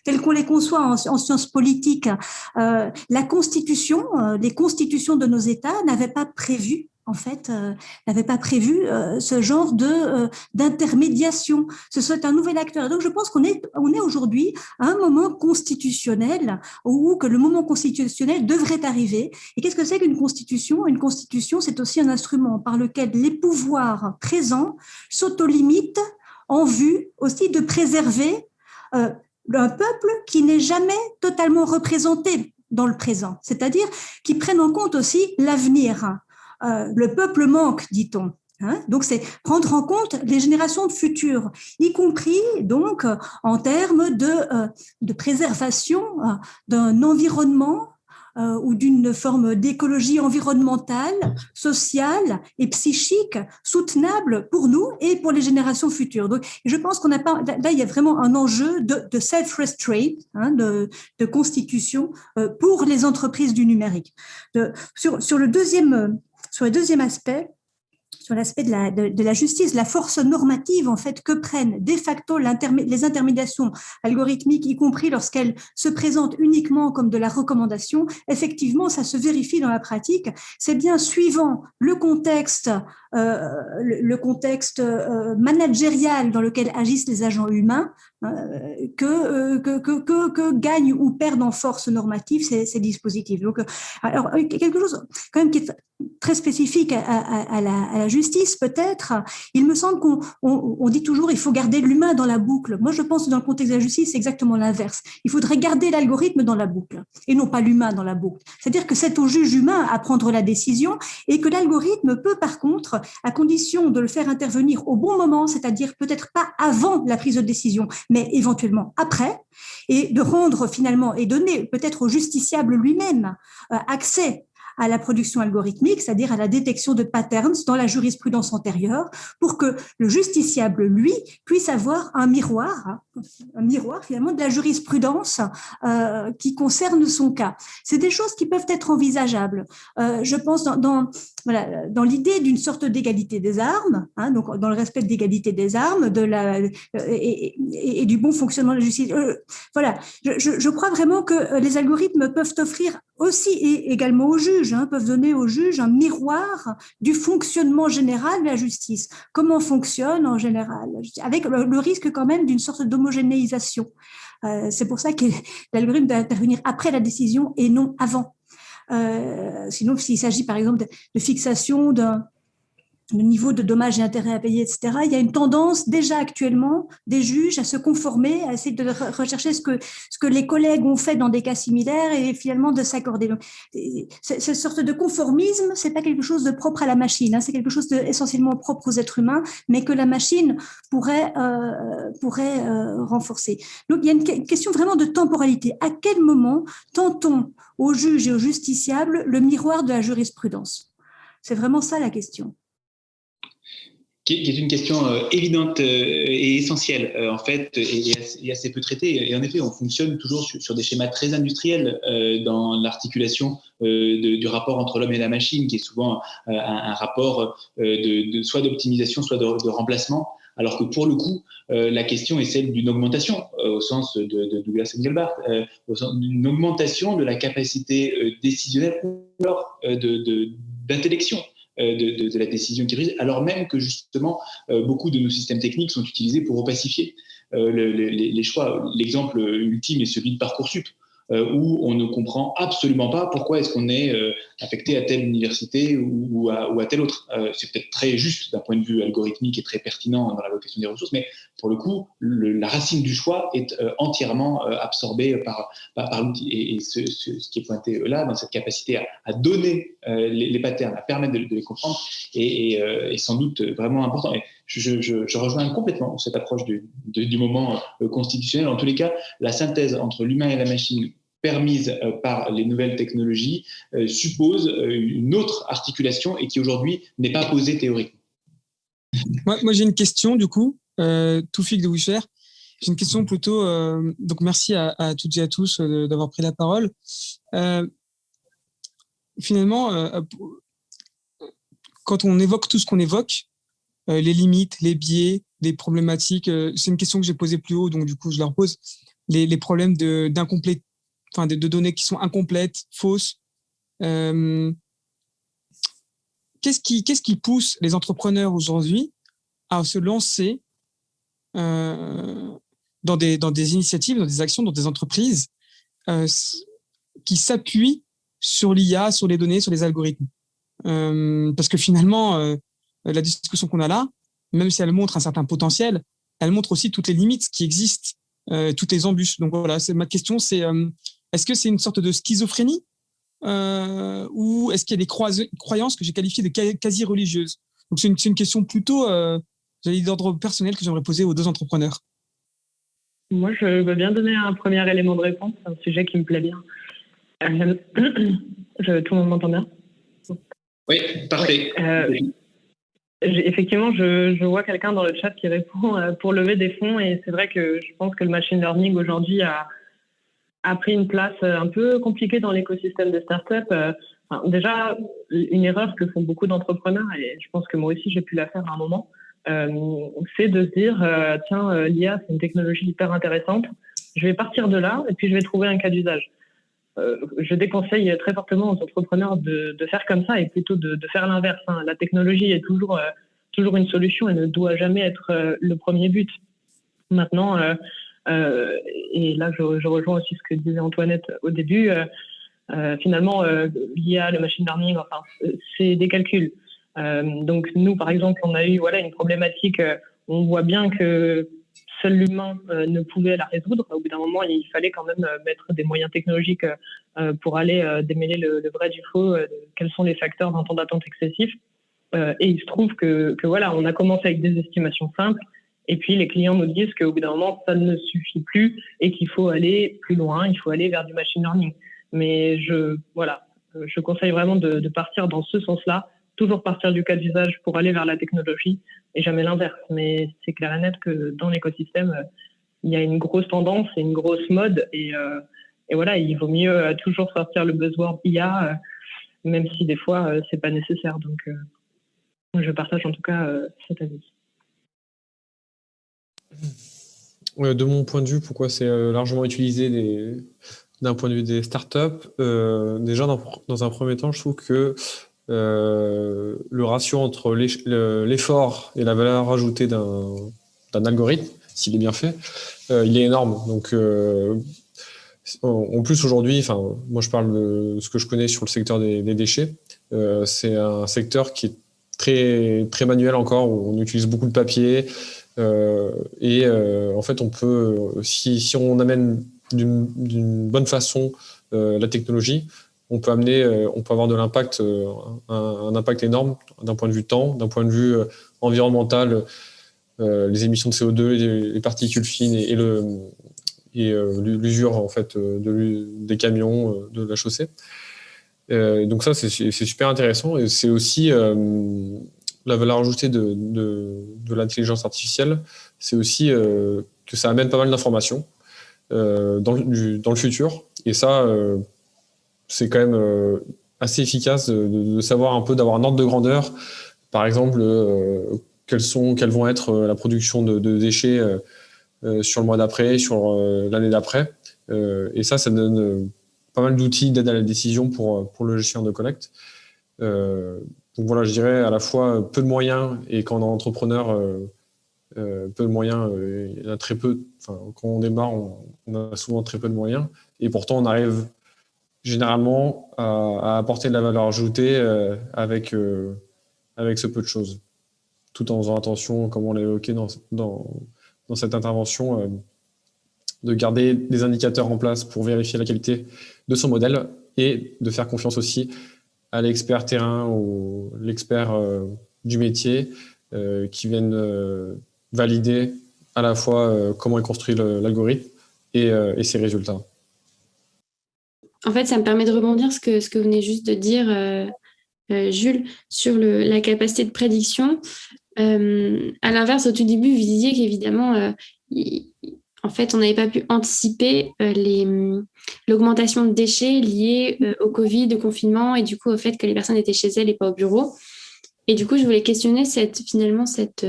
tels qu'on les conçoit en, sciences politiques. Euh, la Constitution, euh, les constitutions de nos États n'avaient pas prévu en fait, n'avaient pas prévu ce genre de d'intermédiation. Ce serait un nouvel acteur. donc, je pense qu'on est on est aujourd'hui à un moment constitutionnel où que le moment constitutionnel devrait arriver. Et qu'est-ce que c'est qu'une constitution? Une constitution, c'est aussi un instrument par lequel les pouvoirs présents s'autolimitent en vue aussi de préserver euh, un peuple qui n'est jamais totalement représenté dans le présent, c'est-à-dire qui prennent en compte aussi l'avenir. Euh, le peuple manque, dit-on. Hein. donc, c'est prendre en compte les générations futures, y compris donc en termes de, euh, de préservation d'un environnement euh, ou d'une forme d'écologie environnementale, sociale et psychique soutenable pour nous et pour les générations futures. Donc, je pense qu'on n'a pas là, il y a vraiment un enjeu de, self-restraint, hein, de, constitution euh, pour les entreprises du numérique. sur, sur le deuxième sur le deuxième aspect, sur l'aspect de la, de, la, justice, la force normative en fait que prennent de facto les intermédiations algorithmiques, y compris lorsqu'elles se présentent uniquement comme de la recommandation, effectivement, ça se vérifie dans la pratique. C'est bien suivant le contexte, euh, le, contexte euh, managérial dans lequel agissent les agents humains, euh, que, que, que, que, gagnent ou perdent en force normative ces, ces dispositifs. Donc, alors, quelque chose quand même qui est très spécifique à, la, à la, justice, peut-être. Il me semble qu'on on, dit toujours il faut garder l'humain dans la boucle. Moi, je pense que dans le contexte de la justice, c'est exactement l'inverse. Il faudrait garder l'algorithme dans la boucle et non pas l'humain dans la boucle. C'est-à-dire que c'est au juge humain à prendre la décision et que l'algorithme peut, par contre, à condition de le faire intervenir au bon moment, c'est-à-dire peut-être pas avant la prise de décision, mais éventuellement après, et de rendre finalement et donner peut-être au justiciable lui-même euh, accès à la production algorithmique, c'est-à-dire à la détection de patterns dans la jurisprudence antérieure, pour que le justiciable, lui, puisse avoir un miroir, un miroir finalement de la jurisprudence euh, qui concerne son cas. C'est des choses qui peuvent être envisageables. Euh, je pense dans, dans, voilà, dans l'idée d'une sorte d'égalité des armes, hein, donc dans le respect de l'égalité des armes, de la euh, et, du bon fonctionnement de la justice. Euh, voilà, je, je, crois vraiment que les algorithmes peuvent offrir aussi et également aux juges, hein, peuvent donner aux juges un miroir du fonctionnement général de la justice. Comment fonctionne en général, avec le, risque quand même d'une sorte d'homogénéisation. Euh, c'est pour ça que l'algorithme doit intervenir après la décision et non avant. Euh, sinon, s'il s'agit par exemple de fixation d'un le niveau de dommages et intérêts à payer, etc. Il y a une tendance déjà actuellement des juges à se conformer, à essayer de rechercher ce que, ce que les collègues ont fait dans des cas similaires et finalement de s'accorder. Cette sorte de conformisme, c'est pas quelque chose de propre à la machine, hein, c'est quelque chose de essentiellement propre aux êtres humains, mais que la machine pourrait, euh, pourrait euh, renforcer. Donc il y a une question vraiment de temporalité. À quel moment tentons aux juges et aux justiciables le miroir de la jurisprudence? C'est vraiment ça la question qui est une question euh, évidente euh, et essentielle, euh, en fait, et, assez peu traitée. Et en effet, on fonctionne toujours sur, des schémas très industriels dans l'articulation du rapport entre l'homme et la machine, qui est souvent un, rapport de, soit d'optimisation, soit de, remplacement. Alors que pour le coup, la question est celle d'une augmentation, au sens de, Douglas Engelbart, d'une augmentation de la capacité décisionnelle d'intellection. Euh, de, la décision qui prise, alors même que justement euh, beaucoup de nos systèmes techniques sont utilisés pour opacifier euh, les, choix. L'exemple ultime est celui de Parcoursup. Euh, où on ne comprend absolument pas pourquoi est-ce qu'on est, euh, affecté à telle université ou, à, ou à, telle autre. Euh, c'est peut-être très juste d'un point de vue algorithmique et très pertinent dans la l'allocation des ressources, mais pour le coup, la racine du choix est entièrement absorbée par, par, l'outil. Et, ce, qui est pointé là, dans cette capacité à, donner les, patterns, à permettre de, les comprendre, est, sans doute vraiment important. Et je, je, rejoins complètement cette approche du, du moment constitutionnel. En tous les cas, la synthèse entre l'humain et la machine permise euh, par les nouvelles technologies euh, suppose euh, une autre articulation et qui aujourd'hui n'est pas posée théoriquement. Moi, j'ai une question du coup, euh, Toufik de Wisher. J'ai une question plutôt. donc merci à, toutes et à tous d'avoir pris la parole. finalement, quand on évoque tout ce qu'on évoque, les limites, les biais, les problématiques, c'est une question que j'ai posée plus haut, donc du coup je la repose. Les, les problèmes d'incomplétude enfin, de, données qui sont incomplètes, fausses. Euh, qu'est-ce qui, qui, pousse les entrepreneurs aujourd'hui à se lancer euh, dans, des, dans des initiatives, dans des actions, dans des entreprises euh, qui s'appuient sur l'IA, sur les données, sur les algorithmes? Parce que finalement, la discussion qu'on a là, même si elle montre un certain potentiel, elle montre aussi toutes les limites qui existent, toutes les embûches. Donc voilà, ma question, c'est est-ce que c'est une sorte de schizophrénie euh, ou est-ce qu'il y a des croyances que j'ai qualifiées de quasi religieuses Donc c'est une, question plutôt, euh, d'ordre personnel que j'aimerais poser aux deux entrepreneurs. Moi, je veux bien donner un premier élément de réponse. C'est un sujet qui me plaît bien. Euh, tout le monde m'entend bien? Oui, parfait. Euh, effectivement, je, je vois quelqu'un dans le chat qui répond pour lever des fonds et c'est vrai que je pense que le machine learning aujourd'hui a, a pris une place euh, un peu compliquée dans l'écosystème des startups. Euh, déjà, une erreur que font beaucoup d'entrepreneurs, et je pense que moi aussi j'ai pu la faire à un moment, c'est de se dire, tiens, l'IA, c'est une technologie hyper intéressante, je vais partir de là et puis je vais trouver un cas d'usage. Euh, je déconseille très fortement aux entrepreneurs de, faire comme ça et plutôt de, faire l'inverse. Hein. La technologie est toujours, euh, toujours une solution et ne doit jamais être euh, le premier but. Maintenant, et là je, rejoins aussi ce que disait Antoinette au début, finalement, l'IA, le machine learning, enfin, c'est des calculs. donc nous, par exemple, on a eu voilà, une problématique, on voit bien que seul l'humain euh, ne pouvait la résoudre. Au bout d'un moment, il fallait quand même euh, mettre des moyens technologiques euh, pour aller démêler le, vrai du faux, quels sont les facteurs d'un temps d'attente excessif. et il se trouve que, voilà, on a commencé avec des estimations simples. Et puis les clients nous disent qu'au bout d'un moment, ça ne suffit plus et qu'il faut aller plus loin, il faut aller vers du machine learning. Mais je, voilà, je conseille vraiment de, partir dans ce sens-là, toujours partir du cas d'usage pour aller vers la technologie et jamais l'inverse. Mais c'est clair et net que dans l'écosystème, euh, il y a une grosse tendance et une grosse mode. Et, euh, voilà, il vaut mieux euh, toujours sortir le buzzword IA, même si des fois, c'est pas nécessaire. Donc, je partage en tout cas cet avis. De mon point de vue, pourquoi c'est largement utilisé d'un point de vue des startups Déjà, dans, un premier temps, je trouve que euh, le ratio entre l'effort et la valeur ajoutée d'un algorithme, s'il est bien fait, euh, il est énorme. Donc, euh, en plus aujourd'hui, enfin, moi je parle de ce que je connais sur le secteur des, déchets. c'est un secteur qui est très très manuel encore, où on utilise beaucoup de papier. Et en fait, on peut, si, on amène d'une bonne façon la technologie, on peut amener, euh, on peut avoir de l'impact, euh, un, impact énorme d'un point de vue temps, d'un point de vue euh, environnemental, les émissions de CO2, les, particules fines et, l'usure en fait de, des camions de la chaussée. donc ça, c'est super intéressant et c'est aussi la valeur ajoutée de, de, l'intelligence artificielle, c'est aussi que ça amène pas mal d'informations dans, dans, le futur. Et ça, c'est quand même euh, assez efficace de, savoir un peu, d'avoir un ordre de grandeur. Par exemple, euh, quelles, sont, quelles vont être euh, la production de, déchets sur le mois d'après, sur l'année d'après. et ça, ça donne pas mal d'outils d'aide à la décision pour, pour le gestionnaire de collecte. Donc voilà, je dirais à la fois peu de moyens et quand on est entrepreneur, peu de moyens, il y a très peu. Enfin, quand on démarre, on, a souvent très peu de moyens. Et pourtant, on arrive généralement à, apporter de la valeur ajoutée euh, avec, euh, avec ce peu de choses, tout en faisant attention, comme on l'a évoqué dans, dans, cette intervention, euh, de garder des indicateurs en place pour vérifier la qualité de son modèle et de faire confiance aussi à l'expert terrain ou l'expert du métier qui viennent valider à la fois comment est construit l'algorithme et, ses résultats. En fait, ça me permet de rebondir ce que, ce que vous venez juste de dire, euh, euh, Jules, sur la capacité de prédiction. Euh, à l'inverse, au tout début, vous disiez qu'évidemment, en fait, on n'avait pas pu anticiper l'augmentation de déchets liée au Covid, au confinement, et du coup au fait que les personnes étaient chez elles et pas au bureau. Et du coup, je voulais questionner cette, finalement cette,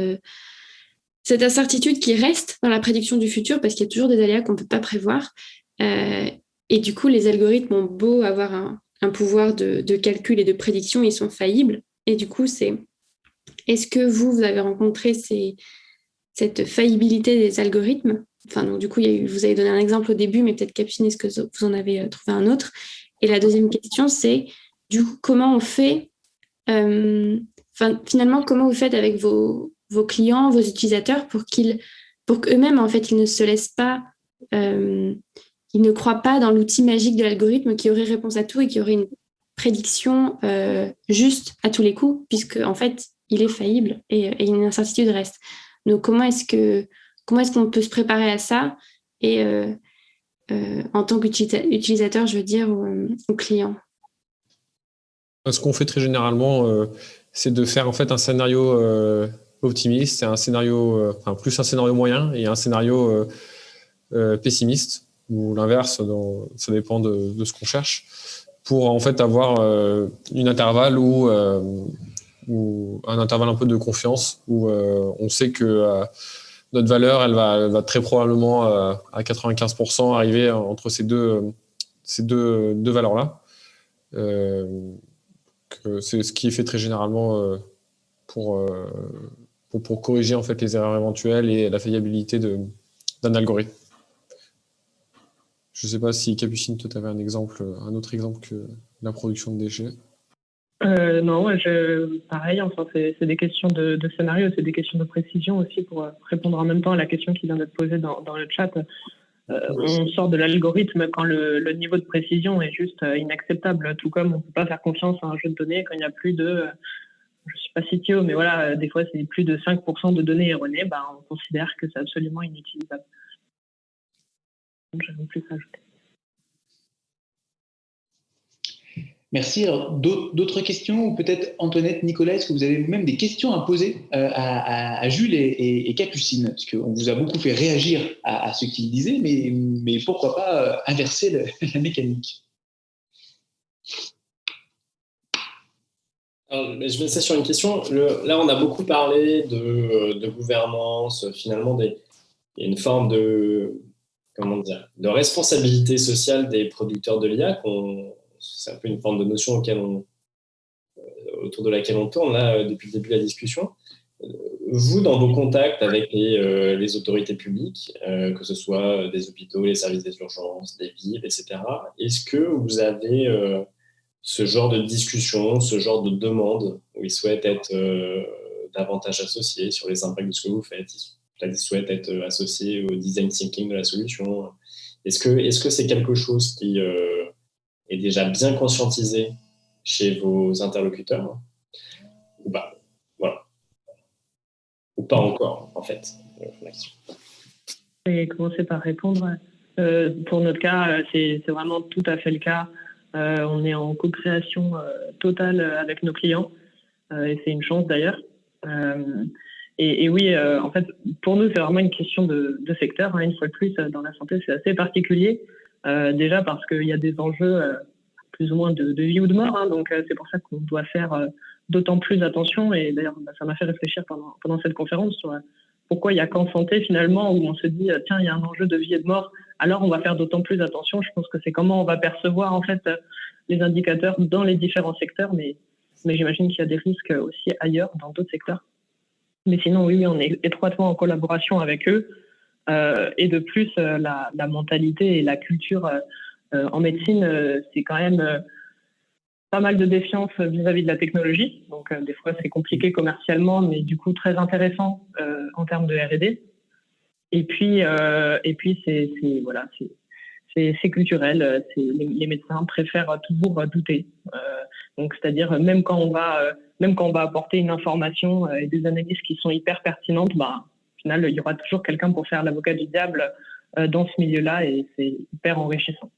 cette incertitude qui reste dans la prédiction du futur, parce qu'il y a toujours des aléas qu'on ne peut pas prévoir. Et du coup, les algorithmes ont beau avoir un, pouvoir de, calcul et de prédiction, ils sont faillibles. Et du coup, c'est est-ce que vous, vous avez rencontré cette faillibilité des algorithmes? Enfin, donc, du coup, vous avez donné un exemple au début, mais peut-être Capucine, est-ce que vous en avez euh, trouvé un autre? Et la deuxième question, c'est du coup, comment on fait euh, Finalement, comment vous faites avec vos, clients, vos utilisateurs pour qu'ils, pour qu'eux-mêmes, en fait, ils ne se laissent pas euh, ils ne croient pas dans l'outil magique de l'algorithme qui aurait réponse à tout et qui aurait une prédiction euh, juste à tous les coups, puisque en fait, il est faillible et, une incertitude reste. Donc, comment est-ce que comment est-ce qu'on peut se préparer à ça et euh, euh, en tant qu'utilisateur, je veux dire, au, client? Ce qu'on fait très généralement, c'est de faire en fait un scénario optimiste, un scénario, enfin plus un scénario moyen et un scénario pessimiste ou l'inverse, ça dépend de, ce qu'on cherche, pour en fait avoir une intervalle ou un intervalle un peu de confiance où on sait que notre valeur, elle va, très probablement à 95% arriver entre ces deux, deux valeurs-là. c'est ce qui est fait très généralement pour, pour, pour, corriger en fait les erreurs éventuelles et la faillibilité d'un algorithme. Je ne sais pas si Capucine, tu avais un exemple, un autre exemple que la production de déchets. Euh, non, je, pareil, enfin, c'est des questions de, scénario, c'est des questions de précision aussi pour répondre en même temps à la question qui vient d'être posée dans, dans, le chat. Euh, on sort de l'algorithme quand le, le, niveau de précision est juste euh, inacceptable, tout comme on ne peut pas faire confiance à un jeu de données quand il y a plus de je suis pas CTO, mais voilà, des fois c'est plus de 5% de données erronées, ben, on considère que c'est absolument inutilisable. Je plus ajouter. Merci. D'autres questions ou peut-être Antoinette, Nicolas, est-ce que vous avez vous-même des questions à poser euh, à, Jules et, Capucine? Parce qu'on vous a beaucoup fait réagir à, ce qu'ils disaient, mais, pourquoi pas euh, inverser <laughs> la mécanique? Je vais laisser sur une question. là, on a beaucoup parlé de, gouvernance, finalement, une forme de, comment dire, de responsabilité sociale des producteurs de l'IA. C'est un peu une forme de notion euh, autour de laquelle on tourne là, euh, depuis le début de la discussion. Euh, vous, dans vos contacts avec les, autorités publiques, que ce soit des hôpitaux, les services des urgences, des villes, etc., est-ce que vous avez ce genre de discussion, ce genre de demande où ils souhaitent être davantage associés sur les impacts de ce que vous faites? Ils souhaitent être associés au design thinking de la solution. Est-ce que est-ce que c'est quelque chose qui est déjà bien conscientisé chez vos interlocuteurs ou pas Voilà. Ou pas encore, en fait. Je vais commencer par répondre. pour notre cas, c'est vraiment tout à fait le cas. Euh, on est en co-création euh, totale avec nos clients euh, et c'est une chance d'ailleurs. Et, oui, en fait, pour nous, c'est vraiment une question de, secteur. Hein, une fois de plus, dans la santé, c'est assez particulier. Déjà parce qu'il y a des enjeux plus ou moins de, vie ou de mort. Hein, donc, c'est pour ça qu'on doit faire d'autant plus attention. Et d'ailleurs, bah, ça m'a fait réfléchir pendant, pendant cette conférence sur pourquoi il n'y a qu'en santé finalement où on se dit tiens il y a un enjeu de vie et de mort alors on va faire d'autant plus attention je pense que c'est comment on va percevoir en fait les indicateurs dans les différents secteurs mais mais j'imagine qu'il y a des risques aussi ailleurs dans d'autres secteurs mais sinon oui, on est étroitement en collaboration avec eux euh, et de plus euh, la, mentalité et la culture euh, en médecine c'est quand même pas mal de défiance vis-à-vis de la technologie. Donc, euh, des fois, c'est compliqué commercialement, mais du coup, très intéressant euh, en termes de R&D. Et puis, euh, puis, c'est voilà, culturel. Les, les, médecins préfèrent toujours douter. donc, c'est-à-dire même quand on va, même quand on va apporter une information et des analyses qui sont hyper pertinentes, bah, final, il y aura toujours quelqu'un pour faire l'avocat du diable dans ce milieu-là, et c'est hyper enrichissant.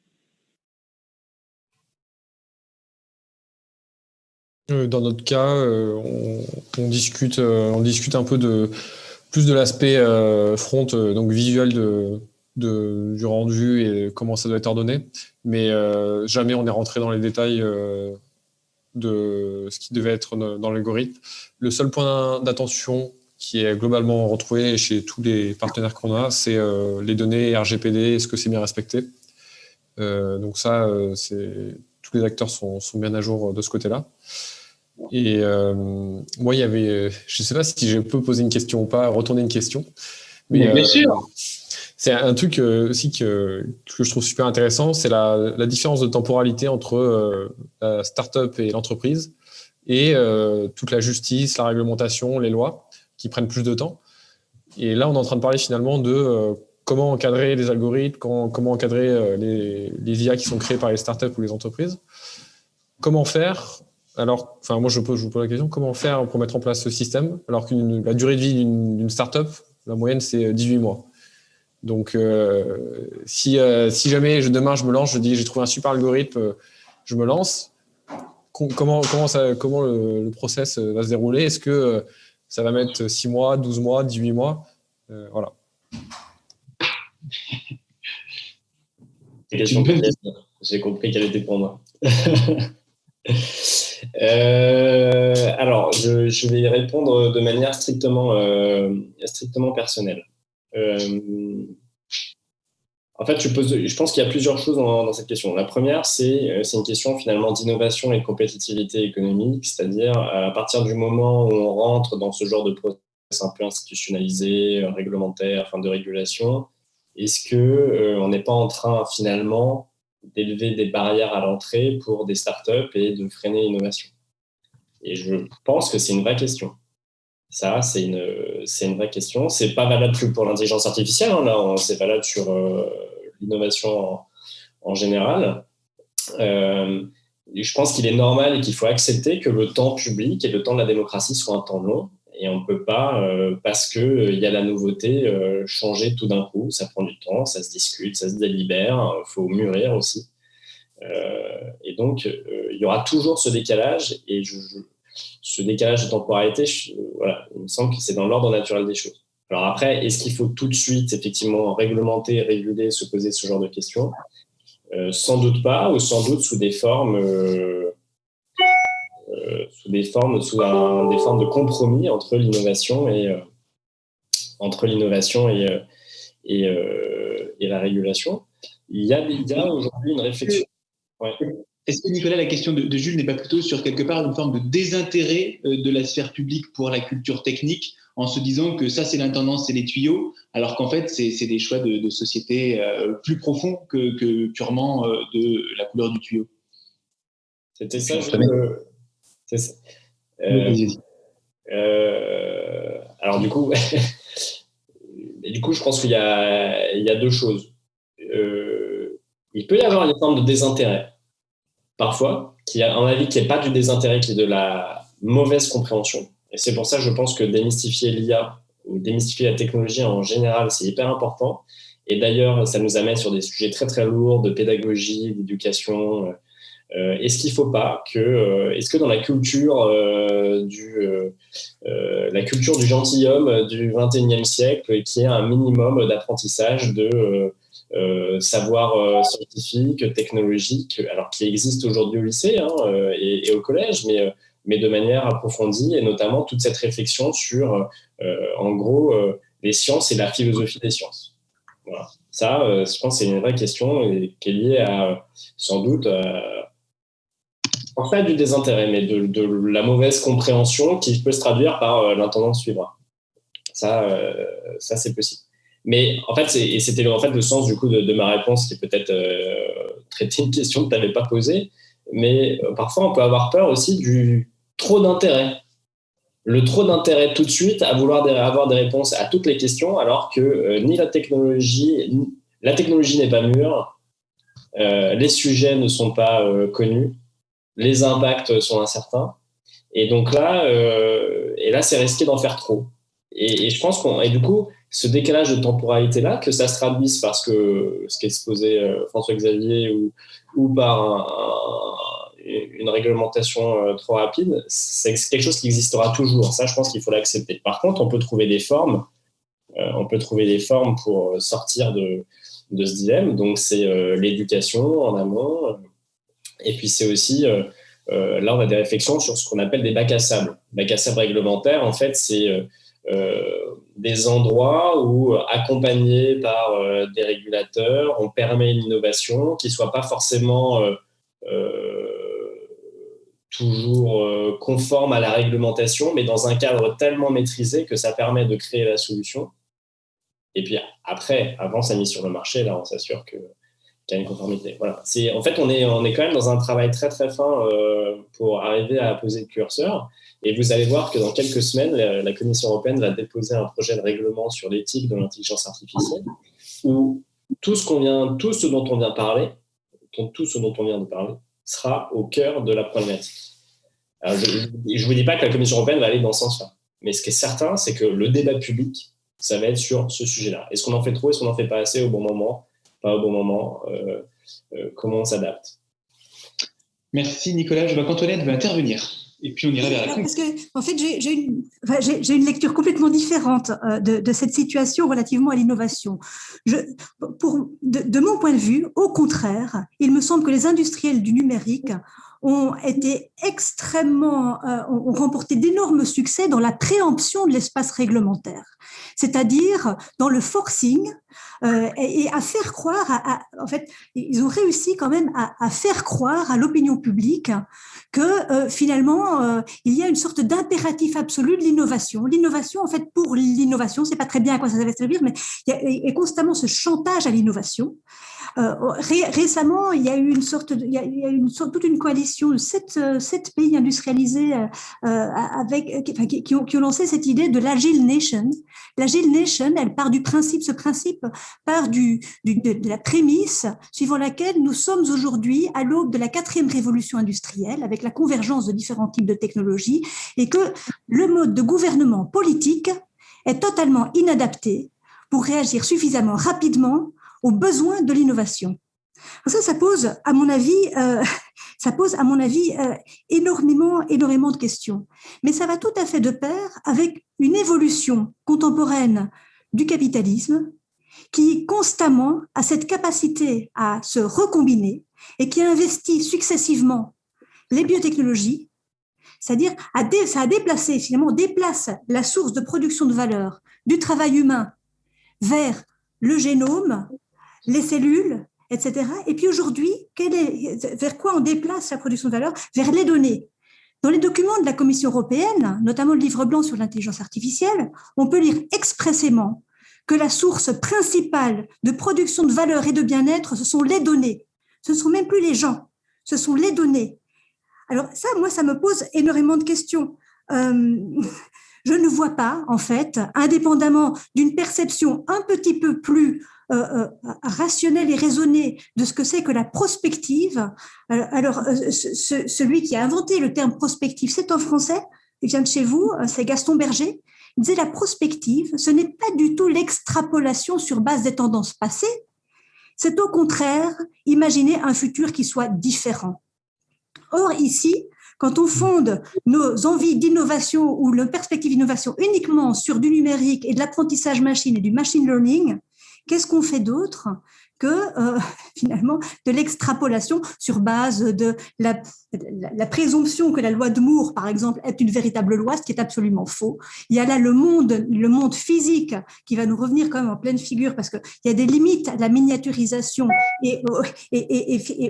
Euh, dans notre cas, euh, on, discute, euh, on discute un peu de plus de l'aspect front, donc visuel de, du rendu et comment ça doit être ordonné. Mais jamais on est rentré dans les détails de ce qui devait être dans l'algorithme. Le seul point d'attention qui est globalement retrouvé chez tous les partenaires qu'on a, c'est les données RGPD, est-ce que c'est bien respecté? Donc ça, tous les acteurs sont, sont, bien à jour de ce côté-là. Et euh, moi, il y avait, je ne sais pas si je peux poser une question ou pas, retourner une question. Mais, bien euh, sûr. C'est un truc euh, aussi que, que, je trouve super intéressant, c'est la, la, différence de temporalité entre la start-up et l'entreprise et toute la justice, la réglementation, les lois qui prennent plus de temps. Et là, on est en train de parler finalement de comment encadrer les algorithmes, comment, encadrer les, les, IA qui sont créés par les startups ou les entreprises. Comment faire alors, enfin, moi, je, pose, je vous pose la question, comment faire pour mettre en place ce système alors que la durée de vie d'une startup, la moyenne, c'est 18 mois. Donc, euh, si, euh, jamais demain je me lance, je dis j'ai trouvé un super algorithme, euh, je me lance, comment, comment, comment le, process va se dérouler? Est-ce que ça va mettre 6 mois, 12 mois, 18 mois Voilà. J'ai compris qu'elle était pour moi. <laughs> alors, je, vais y répondre de manière strictement, strictement personnelle. En fait, je, pense qu'il y a plusieurs choses dans, cette question. La première, c'est une question finalement d'innovation et de compétitivité économique, c'est-à-dire à partir du moment où on rentre dans ce genre de processus un peu institutionnalisé, réglementaire, enfin de régulation, est-ce que euh, on n'est pas en train finalement d'élever des barrières à l'entrée pour des startups et de freiner l'innovation? Et je pense que c'est une vraie question. Ça, c'est une, une vraie question. C'est pas valable plus pour l'intelligence artificielle. Hein, là, c'est valable sur euh, l'innovation en, général. Euh, je pense qu'il est normal et qu'il faut accepter que le temps public et le temps de la démocratie soit un temps long et on ne peut pas, euh, parce qu'il il y a la nouveauté, changer tout d'un coup. Ça prend du temps, ça se discute, ça se délibère, il faut mûrir aussi. et donc, il y aura toujours ce décalage. Et ce décalage de temporalité, il me semble que c'est dans l'ordre naturel des choses. Alors après, est-ce qu'il faut tout de suite, effectivement, réglementer, réguler, se poser ce genre de questions? Sans doute pas, ou sans doute sous des formes euh, sous des formes, sous des formes de compromis entre l'innovation et euh, entre l'innovation et, euh, la régulation. Il y a, a aujourd'hui une réflexion. Est-ce que Nicolas, la question de, Jules n'est pas plutôt sur quelque part une forme de désintérêt de la sphère publique pour la culture technique en se disant que ça c'est l'intendance, c'est les tuyaux, alors qu'en fait c'est des choix de, société plus profonds que, que purement de la couleur du tuyau? C'était ça, je, euh, euh, alors du coup, <laughs> du coup, je pense qu'il y, y, a deux choses. Euh, il peut y avoir une forme de désintérêt, parfois, qui a un avis qui n'est pas du désintérêt, qui est de la mauvaise compréhension. Et c'est pour ça que je pense que démystifier l'IA ou démystifier la technologie en général, c'est hyper important. Et d'ailleurs, ça nous amène sur des sujets très très lourds de pédagogie, d'éducation, euh, est-ce qu'il ne faut pas que, euh, est-ce que dans la culture euh, du, la culture du gentilhomme du 21e siècle, qui est un minimum d'apprentissage de savoir scientifique, technologique, alors qui existe aujourd'hui au lycée hein, et, au collège, mais, de manière approfondie, et notamment toute cette réflexion sur, en gros, les sciences et la philosophie des sciences. Ça, je pense c'est une vraie question et qui est liée à, sans doute, pas du désintérêt, mais de, la mauvaise compréhension qui peut se traduire par euh, l'intendance suivra. Ça, euh, ça c'est possible. Mais en fait, et c'était en fait le sens du coup de, ma réponse qui peut-être euh, traiter une question que tu n'avais pas posée, mais parfois on peut avoir peur aussi du trop d'intérêt. Le trop d'intérêt tout de suite à vouloir avoir des réponses à toutes les questions, alors que ni la technologie, la technologie n'est pas mûre, les sujets ne sont pas connus les impacts sont incertains. Et donc là, euh, et là c'est risqué d'en faire trop. Et, je pense qu'on. Et du coup, ce décalage de temporalité-là, que ça se traduise parce que ce qu'exposait euh, François-Xavier ou, par une réglementation euh, trop rapide, c'est quelque chose qui existera toujours. Ça, je pense qu'il faut l'accepter. Par contre, on peut trouver des formes. on peut trouver des formes pour sortir de, de ce dilemme. Donc, c'est l'éducation en amont, et puis c'est aussi, euh, euh, là on a des réflexions sur ce qu'on appelle des bacs à sable. Bacs à sable réglementaires, en fait, c'est euh, des endroits où, accompagnés par des régulateurs, on permet l'innovation qui ne soit pas forcément toujours conforme à la réglementation, mais dans un cadre tellement maîtrisé que ça permet de créer la solution. Et puis après, avant sa mise sur le marché, là, on s'assure qu'il y a une conformité. Voilà. En fait, on est, quand même dans un travail très très fin euh, pour arriver à poser le curseur. Et vous allez voir que dans quelques semaines, la, Commission européenne va déposer un projet de règlement sur l'éthique de l'intelligence artificielle, où tout ce, vient, tout ce dont on vient parler, tout ce dont on vient de parler, sera au cœur de la problématique. Je ne vous dis pas que la Commission européenne va aller dans ce sens-là. Mais ce qui est certain, c'est que le débat public, ça va être sur ce sujet-là. Est-ce qu'on en fait trop Est-ce qu'on en fait pas assez au bon moment pas au bon moment, euh, comment on s'adapte? Merci Nicolas. Je vois qu'Antoinette veut intervenir. Et puis on irait vers la Parce que, en fait, j'ai une, une, lecture complètement différente euh, de, de, cette situation relativement à l'innovation. De, mon point de vue, au contraire, il me semble que les industriels du numérique ont été extrêmement, euh, ont remporté d'énormes succès dans la préemption de l'espace réglementaire, c'est-à-dire dans le forcing euh, et, à faire croire, à, en fait, ils ont réussi quand même à, faire croire à l'opinion publique que euh, finalement il y a une sorte d'impératif absolu de l'innovation. L'innovation, en fait, pour l'innovation, c'est pas très bien à quoi ça va servir, mais il y a, constamment ce chantage à l'innovation. Euh, récemment, il y a eu une sorte, de, il y a, toute une coalition de sept, sept pays industrialisés euh, avec, qui, qui, ont, qui, ont, lancé cette idée de l'agile nation. L'agile nation, elle part du principe, ce principe part du, du de, la prémisse suivant laquelle nous sommes aujourd'hui à l'aube de la quatrième révolution industrielle, avec la convergence de différents types de technologies, et que le mode de gouvernement politique est totalement inadapté pour réagir suffisamment rapidement aux besoins de l'innovation. Ça, ça pose, à mon avis, euh, <laughs> ça pose, à mon avis, euh, énormément, énormément de questions. Mais ça va tout à fait de pair avec une évolution contemporaine du capitalisme qui constamment a cette capacité à se recombiner et qui investit successivement les biotechnologies, c'est-à-dire ça a déplacé, finalement, déplace la source de production de valeur du travail humain vers le génome, les cellules, etc. Et puis aujourd'hui, vers quoi on déplace la production de valeur? Vers les données. Dans les documents de la Commission européenne, notamment le livre blanc sur l'intelligence artificielle, on peut lire expressément que la source principale de production de valeur et de bien-être, ce sont les données. Ce ne sont même plus les gens, ce sont les données. Alors ça, moi, ça me pose énormément de questions. Euh, <laughs> je ne vois pas, en fait, indépendamment d'une perception un petit peu plus euh, euh, rationnelle et raisonnée de ce que c'est que la prospective. Alors, celui qui a inventé le terme prospective, c'est un Français, il vient de chez vous, c'est Gaston Berger. Il disait la prospective, ce n'est pas du tout l'extrapolation sur base des tendances passées, c'est au contraire imaginer un futur qui soit différent. Or, ici, quand on fonde nos envies d'innovation ou le perspective d'innovation uniquement sur du numérique et de l'apprentissage machine et du machine learning, qu'est-ce qu'on fait d'autre? Que euh, <laughs> finalement de l'extrapolation sur base de la, présomption que la loi de Moore, par exemple, est une véritable loi, ce qui est absolument faux. Il y a là le monde, physique qui va nous revenir quand même en pleine figure parce qu'il y a des limites à la miniaturisation et,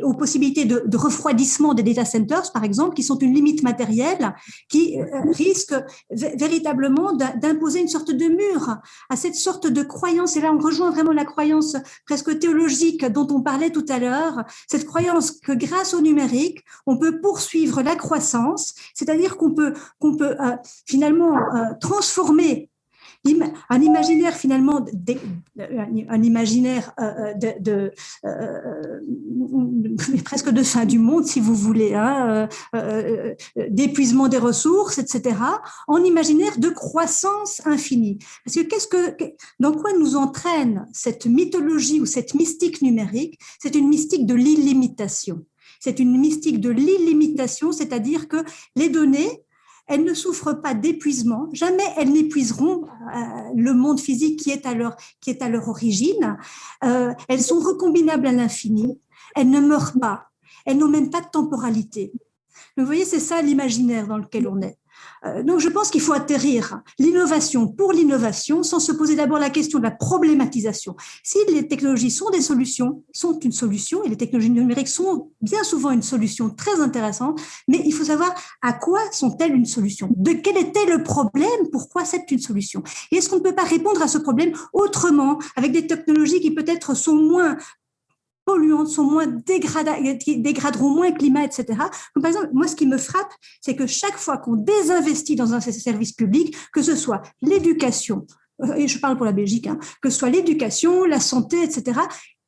aux possibilités de, de, refroidissement des data centers, par exemple, qui sont une limite matérielle qui euh, risque véritablement d'imposer une sorte de mur à cette sorte de croyance. Et là, on rejoint vraiment la croyance presque théologique dont on parlait tout à l'heure, cette croyance que grâce au numérique, on peut poursuivre la croissance, c'est-à-dire qu'on peut, qu'on peut euh, finalement euh, transformer un imaginaire finalement, un imaginaire euh, de, presque de fin du monde, si vous voulez, hein, d'épuisement des ressources, etc., en imaginaire de croissance infinie. Parce que qu'est-ce que, dans quoi nous entraîne cette mythologie ou cette mystique numérique? C'est une mystique de l'illimitation. C'est une mystique de l'illimitation, c'est-à-dire que les données, elles ne souffrent pas d'épuisement, jamais elles n'épuiseront euh, le monde physique qui est à leur, qui est à leur origine. Euh, elles sont recombinables à l'infini, elles ne meurent pas, elles n'ont même pas de temporalité. vous voyez, c'est ça l'imaginaire dans lequel on est. Euh, donc, je pense qu'il faut atterrir l'innovation pour l'innovation sans se poser d'abord la question de la problématisation. Si les technologies sont des solutions, sont une solution, et les technologies numériques sont bien souvent une solution très intéressante, mais il faut savoir à quoi sont-elles une solution? De quel était le problème? Pourquoi c'est une solution? Et est-ce qu'on ne peut pas répondre à ce problème autrement, avec des technologies qui peut-être sont moins polluantes, sont moins dégraderont moins le climat, etc. par exemple, moi, ce qui me frappe, c'est que chaque fois qu'on désinvestit dans un service public, que ce soit l'éducation, euh, et je parle pour la Belgique, hein, que ce soit l'éducation, la santé, etc.,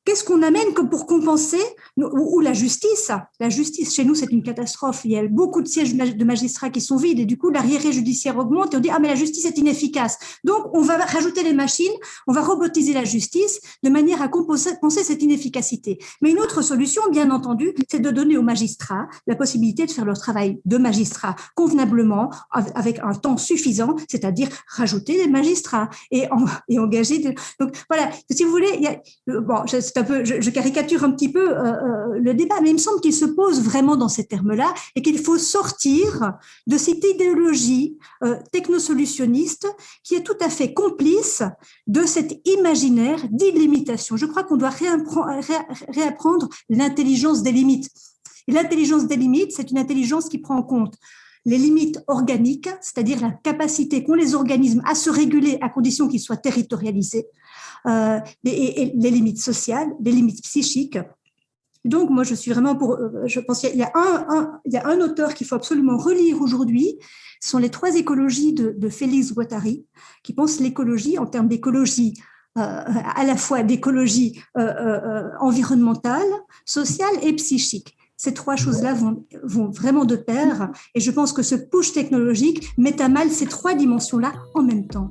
Qu'est-ce qu'on amène comme pour compenser ou, la justice? La justice, chez nous, c'est une catastrophe. Il y a beaucoup de sièges de magistrats qui sont vides et du coup, l'arriéré judiciaire augmente et on dit Ah, mais la justice est inefficace. Donc, on va rajouter les machines, on va robotiser la justice de manière à compenser cette inefficacité. Mais une autre solution, bien entendu, c'est de donner aux magistrats la possibilité de faire leur travail de magistrat convenablement, avec un temps suffisant, c'est-à-dire rajouter des magistrats et, engager. Donc, voilà, si vous voulez, il y a, bon, je, caricature un petit peu euh, euh, le débat, mais il me semble qu'il se pose vraiment dans ces termes-là et qu'il faut sortir de cette idéologie euh, technosolutionniste qui est tout à fait complice de cet imaginaire d'illimitation. Je crois qu'on doit réapprendre l'intelligence des limites. L'intelligence des limites, c'est une intelligence qui prend en compte les limites organiques, c'est-à-dire la capacité qu'ont les organismes à se réguler à condition qu'ils soient territorialisés, euh, et, les limites sociales, les limites psychiques. Donc, moi, je suis vraiment pour. Euh, je pense qu'il y, a un, auteur qu'il faut absolument relire aujourd'hui. Ce sont les trois écologies de, Félix Guattari, qui pense l'écologie en termes d'écologie euh, à la fois d'écologie environnementale, sociale et psychique. Ces trois choses-là vont, vraiment de pair et je pense que ce push technologique met à mal ces trois dimensions-là en même temps.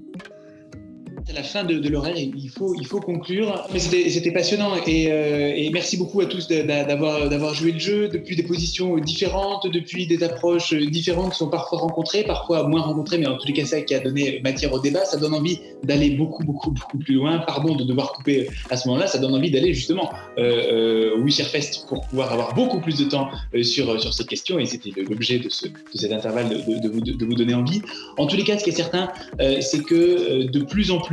C'est la fin de, de l'horaire, il faut, il faut conclure. Mais c'était passionnant et, euh, et, merci beaucoup à tous d'avoir joué le jeu depuis des positions différentes, depuis des approches différentes qui sont parfois rencontrées, parfois moins rencontrées, mais en tous les cas, ça qui a donné matière au débat, ça donne envie d'aller beaucoup, beaucoup, beaucoup plus loin. Pardon de devoir couper à ce moment-là, ça donne envie d'aller justement euh, euh, au Fest pour pouvoir avoir beaucoup plus de temps euh, sur, sur ces questions et c'était l'objet de, ce, de cet intervalle de, de, vous, de, vous, donner envie. En tous les cas, ce qui est certain, c'est que de plus en plus,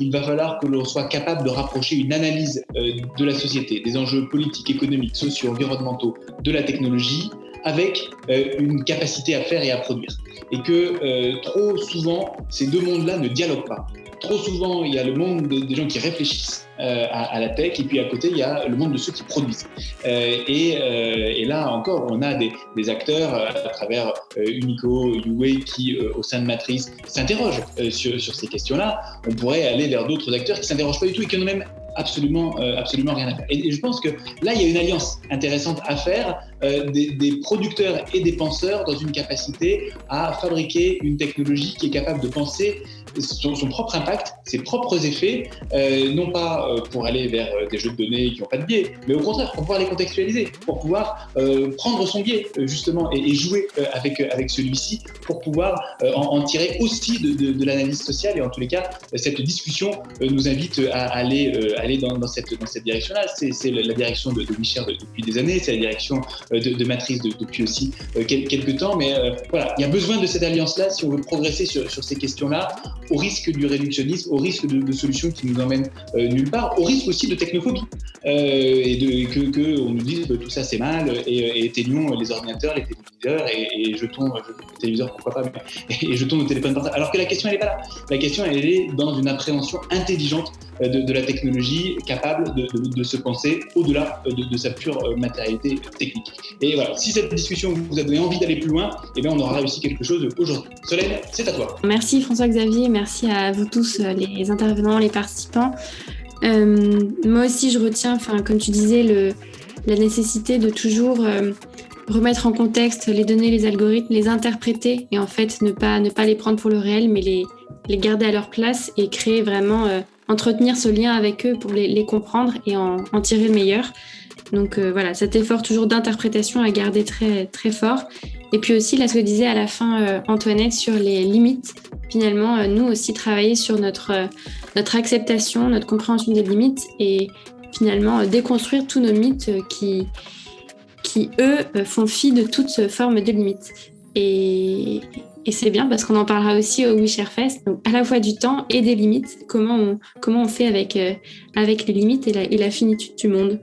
il va falloir que l'on soit capable de rapprocher une analyse euh, de la société, des enjeux politiques, économiques, sociaux, environnementaux, de la technologie, avec euh, une capacité à faire et à produire. Et que euh, trop souvent, ces deux mondes-là ne dialoguent pas. Trop souvent, il y a le monde des gens qui réfléchissent euh, à, la tech, et puis à côté, il y a le monde de ceux qui produisent. Et, là encore, on a des, acteurs à travers Unico, Uway, qui, au sein de Matrice, s'interrogent sur, ces questions-là. On pourrait aller vers d'autres acteurs qui s'interrogent pas du tout et qui en ont même absolument, absolument rien à faire. Et, je pense que là, il y a une alliance intéressante à faire des, des, producteurs et des penseurs dans une capacité à fabriquer une technologie qui est capable de penser son, son propre impact, ses propres effets, euh, non pas euh, pour aller vers euh, des jeux de données qui n'ont pas de biais, mais au contraire pour pouvoir les contextualiser, pour pouvoir prendre son biais justement et, jouer avec, avec celui-ci pour pouvoir en, tirer aussi de, de, l'analyse sociale. Et en tous les cas, cette discussion nous invite à aller, aller dans, dans, cette, dans cette direction-là. C'est la direction de, de Michel depuis des années, c'est la direction de, Matrice depuis aussi quelques temps. Mais voilà, il y a besoin de cette alliance-là si on veut progresser sur, sur ces questions-là au risque du réductionnisme, au risque de, solutions qui nous emmènent euh, nulle part, au risque aussi de technophobie, euh, et, de, que, que, on nous dise que tout ça c'est mal, et, et, éteignons les ordinateurs, les téléviseurs, et, et jetons, les pourquoi pas, et jetons nos téléphones portables. Alors que la question elle n'est pas là. La question elle est dans une appréhension intelligente euh, de, la technologie, capable de, se penser au-delà de, sa pure matérialité technique. Et voilà, si cette discussion vous a donné envie d'aller plus loin, eh bien on aura réussi quelque chose aujourd'hui. Solène, c'est à toi. Merci François-Xavier, merci à vous tous, euh, les intervenants, les participants. Euh, moi aussi, je retiens, comme tu disais, le, la nécessité de toujours euh, remettre en contexte les données, les algorithmes, les interpréter et en fait ne pas, ne pas les prendre pour le réel, mais les, les garder à leur place et créer vraiment, entretenir ce lien avec eux pour les, les comprendre et en, en, tirer le meilleur. Donc voilà, cet effort toujours d'interprétation à garder très, très fort. Et puis aussi, là, ce que disait à la fin Antoinette sur les limites finalement, euh, nous aussi, travailler sur notre, euh, notre acceptation, notre compréhension des limites et finalement euh, déconstruire tous nos mythes qui, qui eux, font fi de toute forme de limite. Et, et c'est bien parce qu'on en parlera aussi au We Fest, donc à la fois du temps et des limites, comment on, comment on fait avec, avec les limites et la finitude du monde.